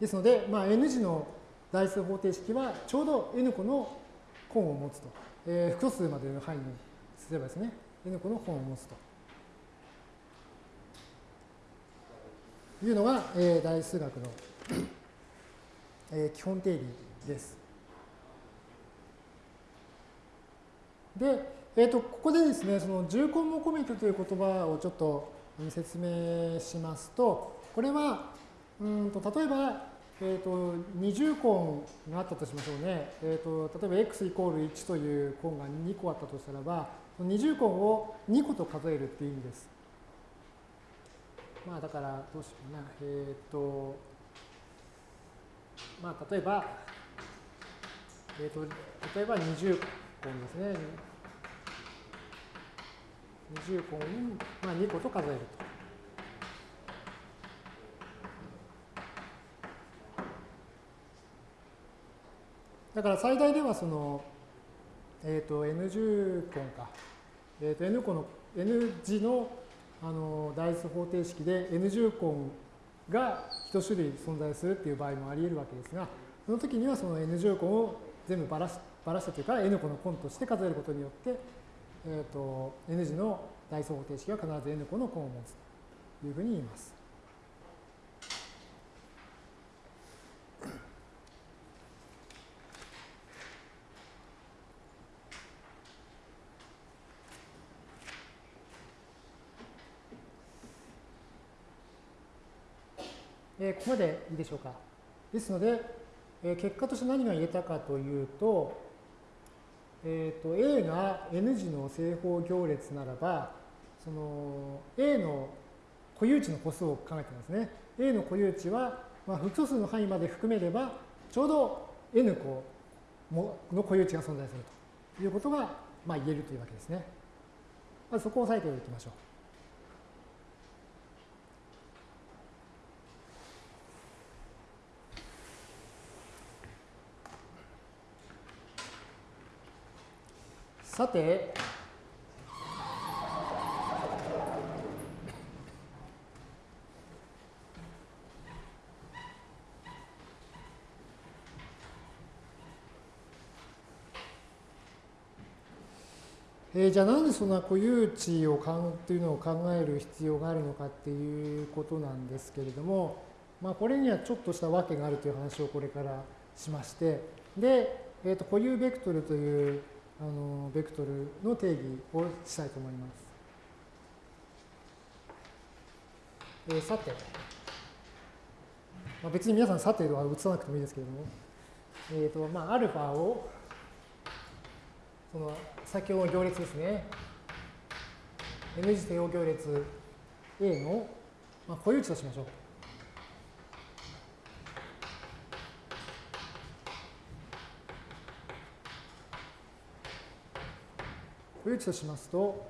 ですので、まあ、N 次の代数方程式はちょうど N 個の根を持つと。えー、複数までの範囲にすればですね、N 個の本を持つと。いうのが、えー、代数学の、えー、基本定理です。で、えーと、ここでですね、その重根も込めてという言葉をちょっと説明しますと、これは、うんと例えば、えーと、二重根があったとしましょうね。えーと、例えば x イコール1という根が2個あったとしたらば、二重根を2個と数えるっていう意味です。まあだからどうしようかな。えっ、ー、と、まあ例えば、えっ、ー、と、例えば二重根ですね。二重根を、まあ、2個と数えると。だから最大ではその、えっ、ー、と、N 重根か。えっ、ー、と、N 個の、N 字のあの代数方程式で N 重根が一種類存在するっていう場合もあり得るわけですが、その時にはその N 重根を全部ばらしばらしたというか N 個の根として数えることによって、えっ、ー、と N 字の代数方程式は必ず N 個の根を持つというふうに言います。えー、ここまでいいでしょうか。ですので、えー、結果として何が言えたかというと、えーと、A が N 字の正方行列ならば、その A の固有値の個数を考えてますね。A の固有値は、まあ、複素数の範囲まで含めれば、ちょうど N 個の固有値が存在するということが、まあ、言えるというわけですね。まずそこを押さえておきましょう。さて、えー、じゃあなんでそんな固有値をかんというのを考える必要があるのかっていうことなんですけれども、まあ、これにはちょっとした訳があるという話をこれからしまして。で、えー、と固有ベクトルというあのベクトルの定義をしたいと思います。えー、さて、まあ、別に皆さんさては移さなくてもいいですけれども、えっ、ー、と、まあ、アルファを、その先ほどの行列ですね。N 次定応行列 A の、まあ、固有値としましょう。固有値としますと、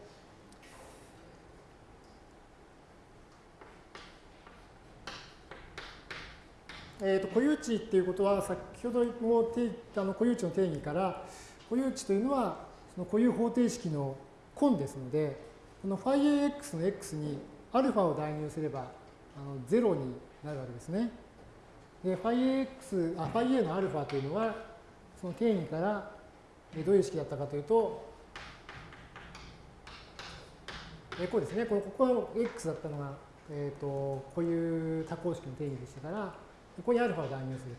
えー、と固有値っていうことは先ほどもあの固有値の定義から固有値というのはその固有方程式の根ですのでこの φAx の x に α を代入すればあの0になるわけですね。で φAx あ φA の α というのはその定義からどういう式だったかというと えこうですね、このここの x だったのが、えーと、こういう多項式の定義でしたから、ここに α を代入する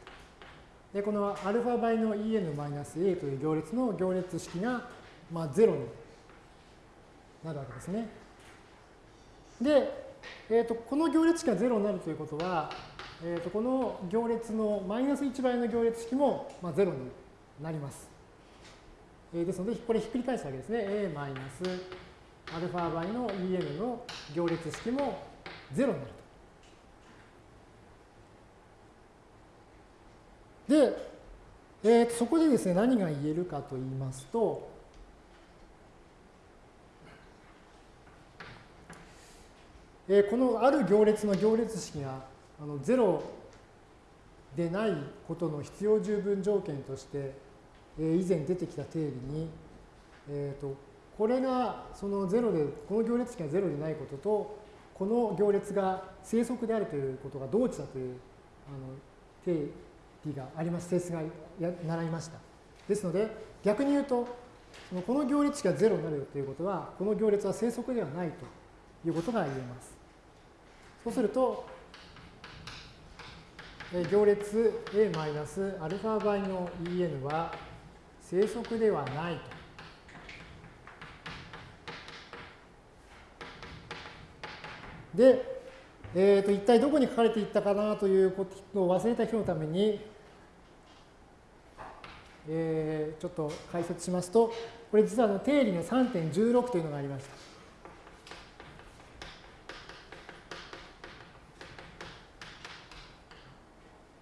と。で、この α 倍の en-a という行列の行列式が、まあ、0になるわけですね。で、えーと、この行列式が0になるということは、えーと、この行列のマイナス1倍の行列式も、まあ、0になります。えー、ですので、これひっくり返すわけですね。a マイナスアルファ倍の en の行列式も0になると。で、えー、そこでですね、何が言えるかと言いますと、えー、このある行列の行列式があの0でないことの必要十分条件として、えー、以前出てきた定理に、えーとこれがその0で、この行列式が0でないことと、この行列が正則であるということが同値だというあの定理があります、性質がや習いました。ですので、逆に言うと、そのこの行列式が0になるということは、この行列は正則ではないということが言えます。そうすると、行列 a-α 倍の en は正則ではないと。で、えー、と一体どこに書かれていったかなということを忘れた人のために、えー、ちょっと解説しますと、これ実はの定理の3.16というのがありました。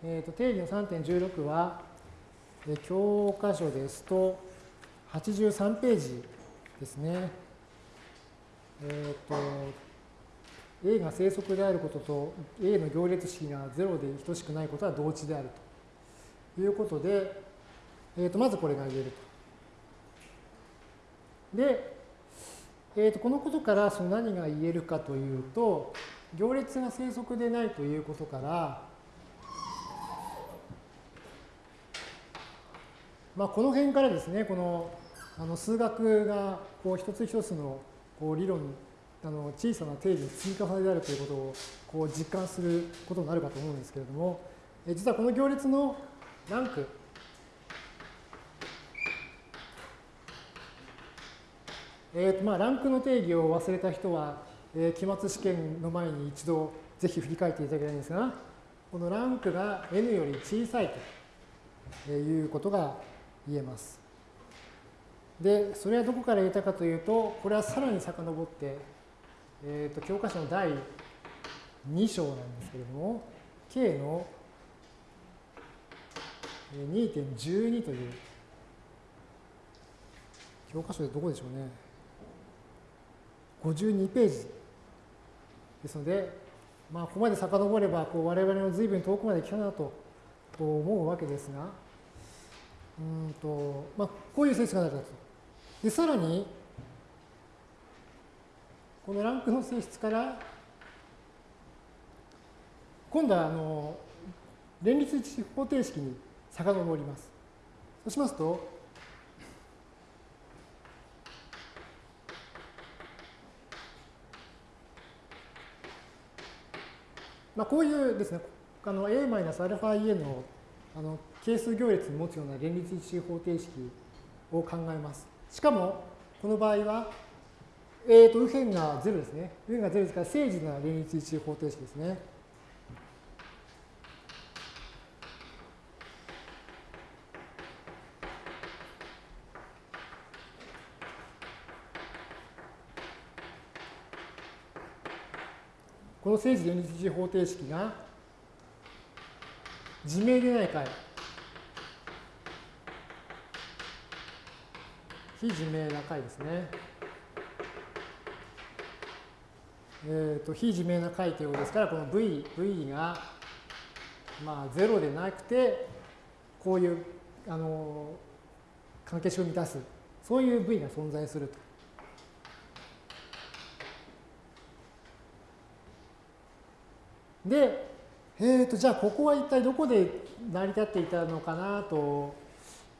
えーと、定理の3.16は、え教科書ですと83ページですね。えっ、ー、と、A が正則であることと A の行列式が0で等しくないことは同値であるということで、えー、とまずこれが言えると。で、えー、とこのことからその何が言えるかというと、行列が正則でないということから、まあ、この辺からですね、このあの数学がこう一つ一つのこう理論、あの小さな定義の積み重ねであるということをこう実感することになるかと思うんですけれども、え実はこの行列のランク、えーとまあ、ランクの定義を忘れた人は、えー、期末試験の前に一度ぜひ振り返っていただきたいんですが、このランクが n より小さいということが言えます。で、それはどこから言えたかというと、これはさらに遡って、えーと、教科書の第2章なんですけれども、K の2.12という、教科書でどこでしょうね。52ページですので、まあ、ここまで遡れば、こう我々の随分遠くまで来たなと思うわけですが、うんと、まあ、こういう性質が成り立つと。で、さらに、このランクの性質から、今度はあの連立一方程式に遡ります。そうしますと、まあ、こういうですね、あの a-αen のあの係数行列に持つような連立一周方程式を考えます。しかも、この場合は、えー、と右辺が0ですね。右辺が0ですから、正時な連立一周方程式ですね。この正時連立一周方程式が自明でない解非自明な解ですね。えーと、非自明な解ということですから、この V, v が、まあ、0でなくて、こういうあの関係式を満たす、そういう V が存在すると。で、えーと、じゃあここは一体どこで成り立っていたのかなと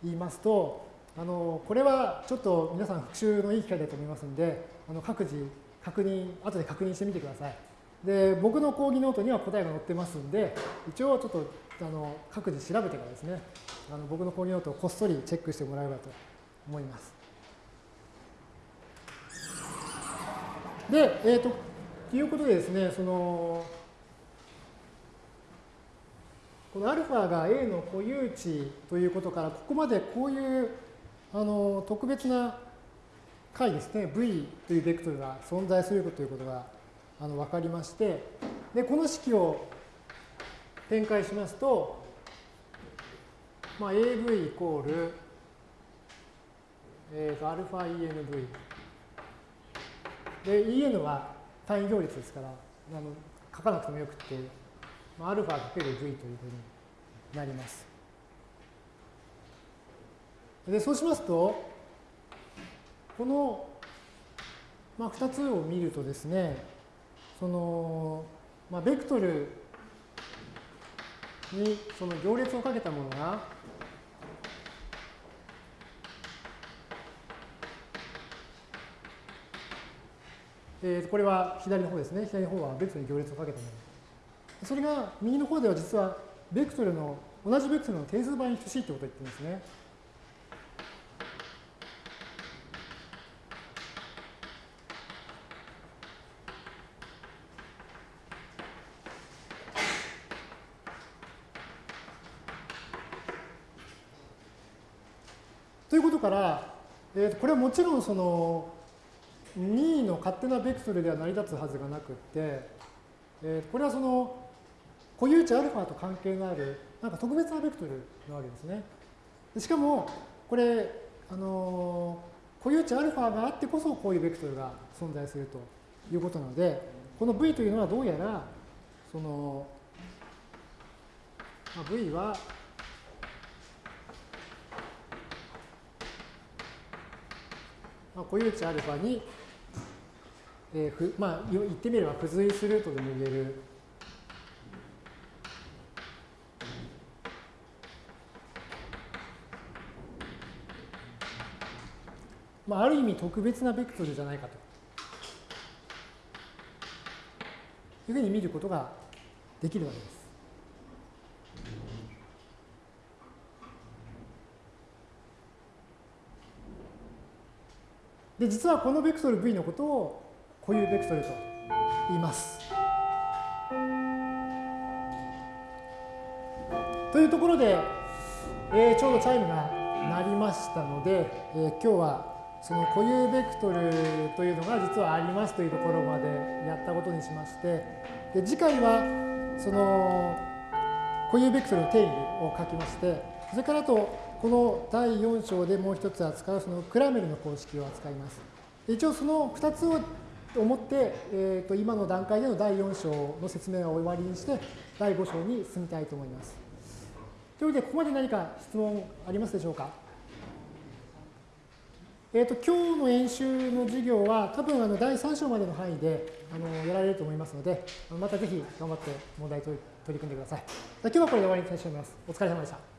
言いますと、あのこれはちょっと皆さん復習のいい機会だと思いますので、あの各自確認、後で確認してみてください。で、僕の講義ノートには答えが載ってますんで、一応ちょっとあの各自調べてからですね、あの僕の講義ノートをこっそりチェックしてもらえればと思います。で、えっ、ー、と、ということでですね、その、この α が A の固有値ということから、ここまでこういうあの特別な解ですね、V というベクトルが存在するということがあの分かりまして、で、この式を展開しますと、まあ、AV イコール、えー、と αENV。で、EN は単位行列ですから、あの書かなくてもよくて、まあ、α かける v というふうになります。で、そうしますと、このまあ、2つを見るとですね、その、まあ、ベクトルにその行列をかけたものが、えー、これは左の方ですね。左の方はベクトルに行列をかけたもの。それが右の方では実はベクトルの同じベクトルの定数倍に等しいということを言ってるんですね。ということから、えー、これはもちろんその任意の勝手なベクトルでは成り立つはずがなくって、えー、これはその固有値アルファと関係のあるなんか特別なベクトルなわけですね。しかもこれ、あのー、固有値アルファがあってこそこういうベクトルが存在するということなのでこの V というのはどうやらその、まあ、V はまあ、固有値アルファに、えーふまあ、言ってみれば付随するとでも言えるまあ、ある意味特別なベクトルじゃないかというふうに見ることができるわけです。で、実はこのベクトル V のことを固有ベクトルと言います。というところで、えー、ちょうどチャイムが鳴りましたので、えー、今日はその固有ベクトルというのが実はありますというところまでやったことにしまして、で次回はその固有ベクトルの定義を書きまして、それからあとこの第4章でもう一つ扱うそのクラメルの公式を扱います。一応その2つを思って、えー、と今の段階での第4章の説明を終わりにして、第5章に進みたいと思います。というわけで、ここまで何か質問ありますでしょうか？えーと、今日の演習の授業は多分あの第3章までの範囲であのやられると思いますので、またぜひ頑張って問題取り組んでください。今日はこれで終わりにしたいと思います。お疲れ様でした。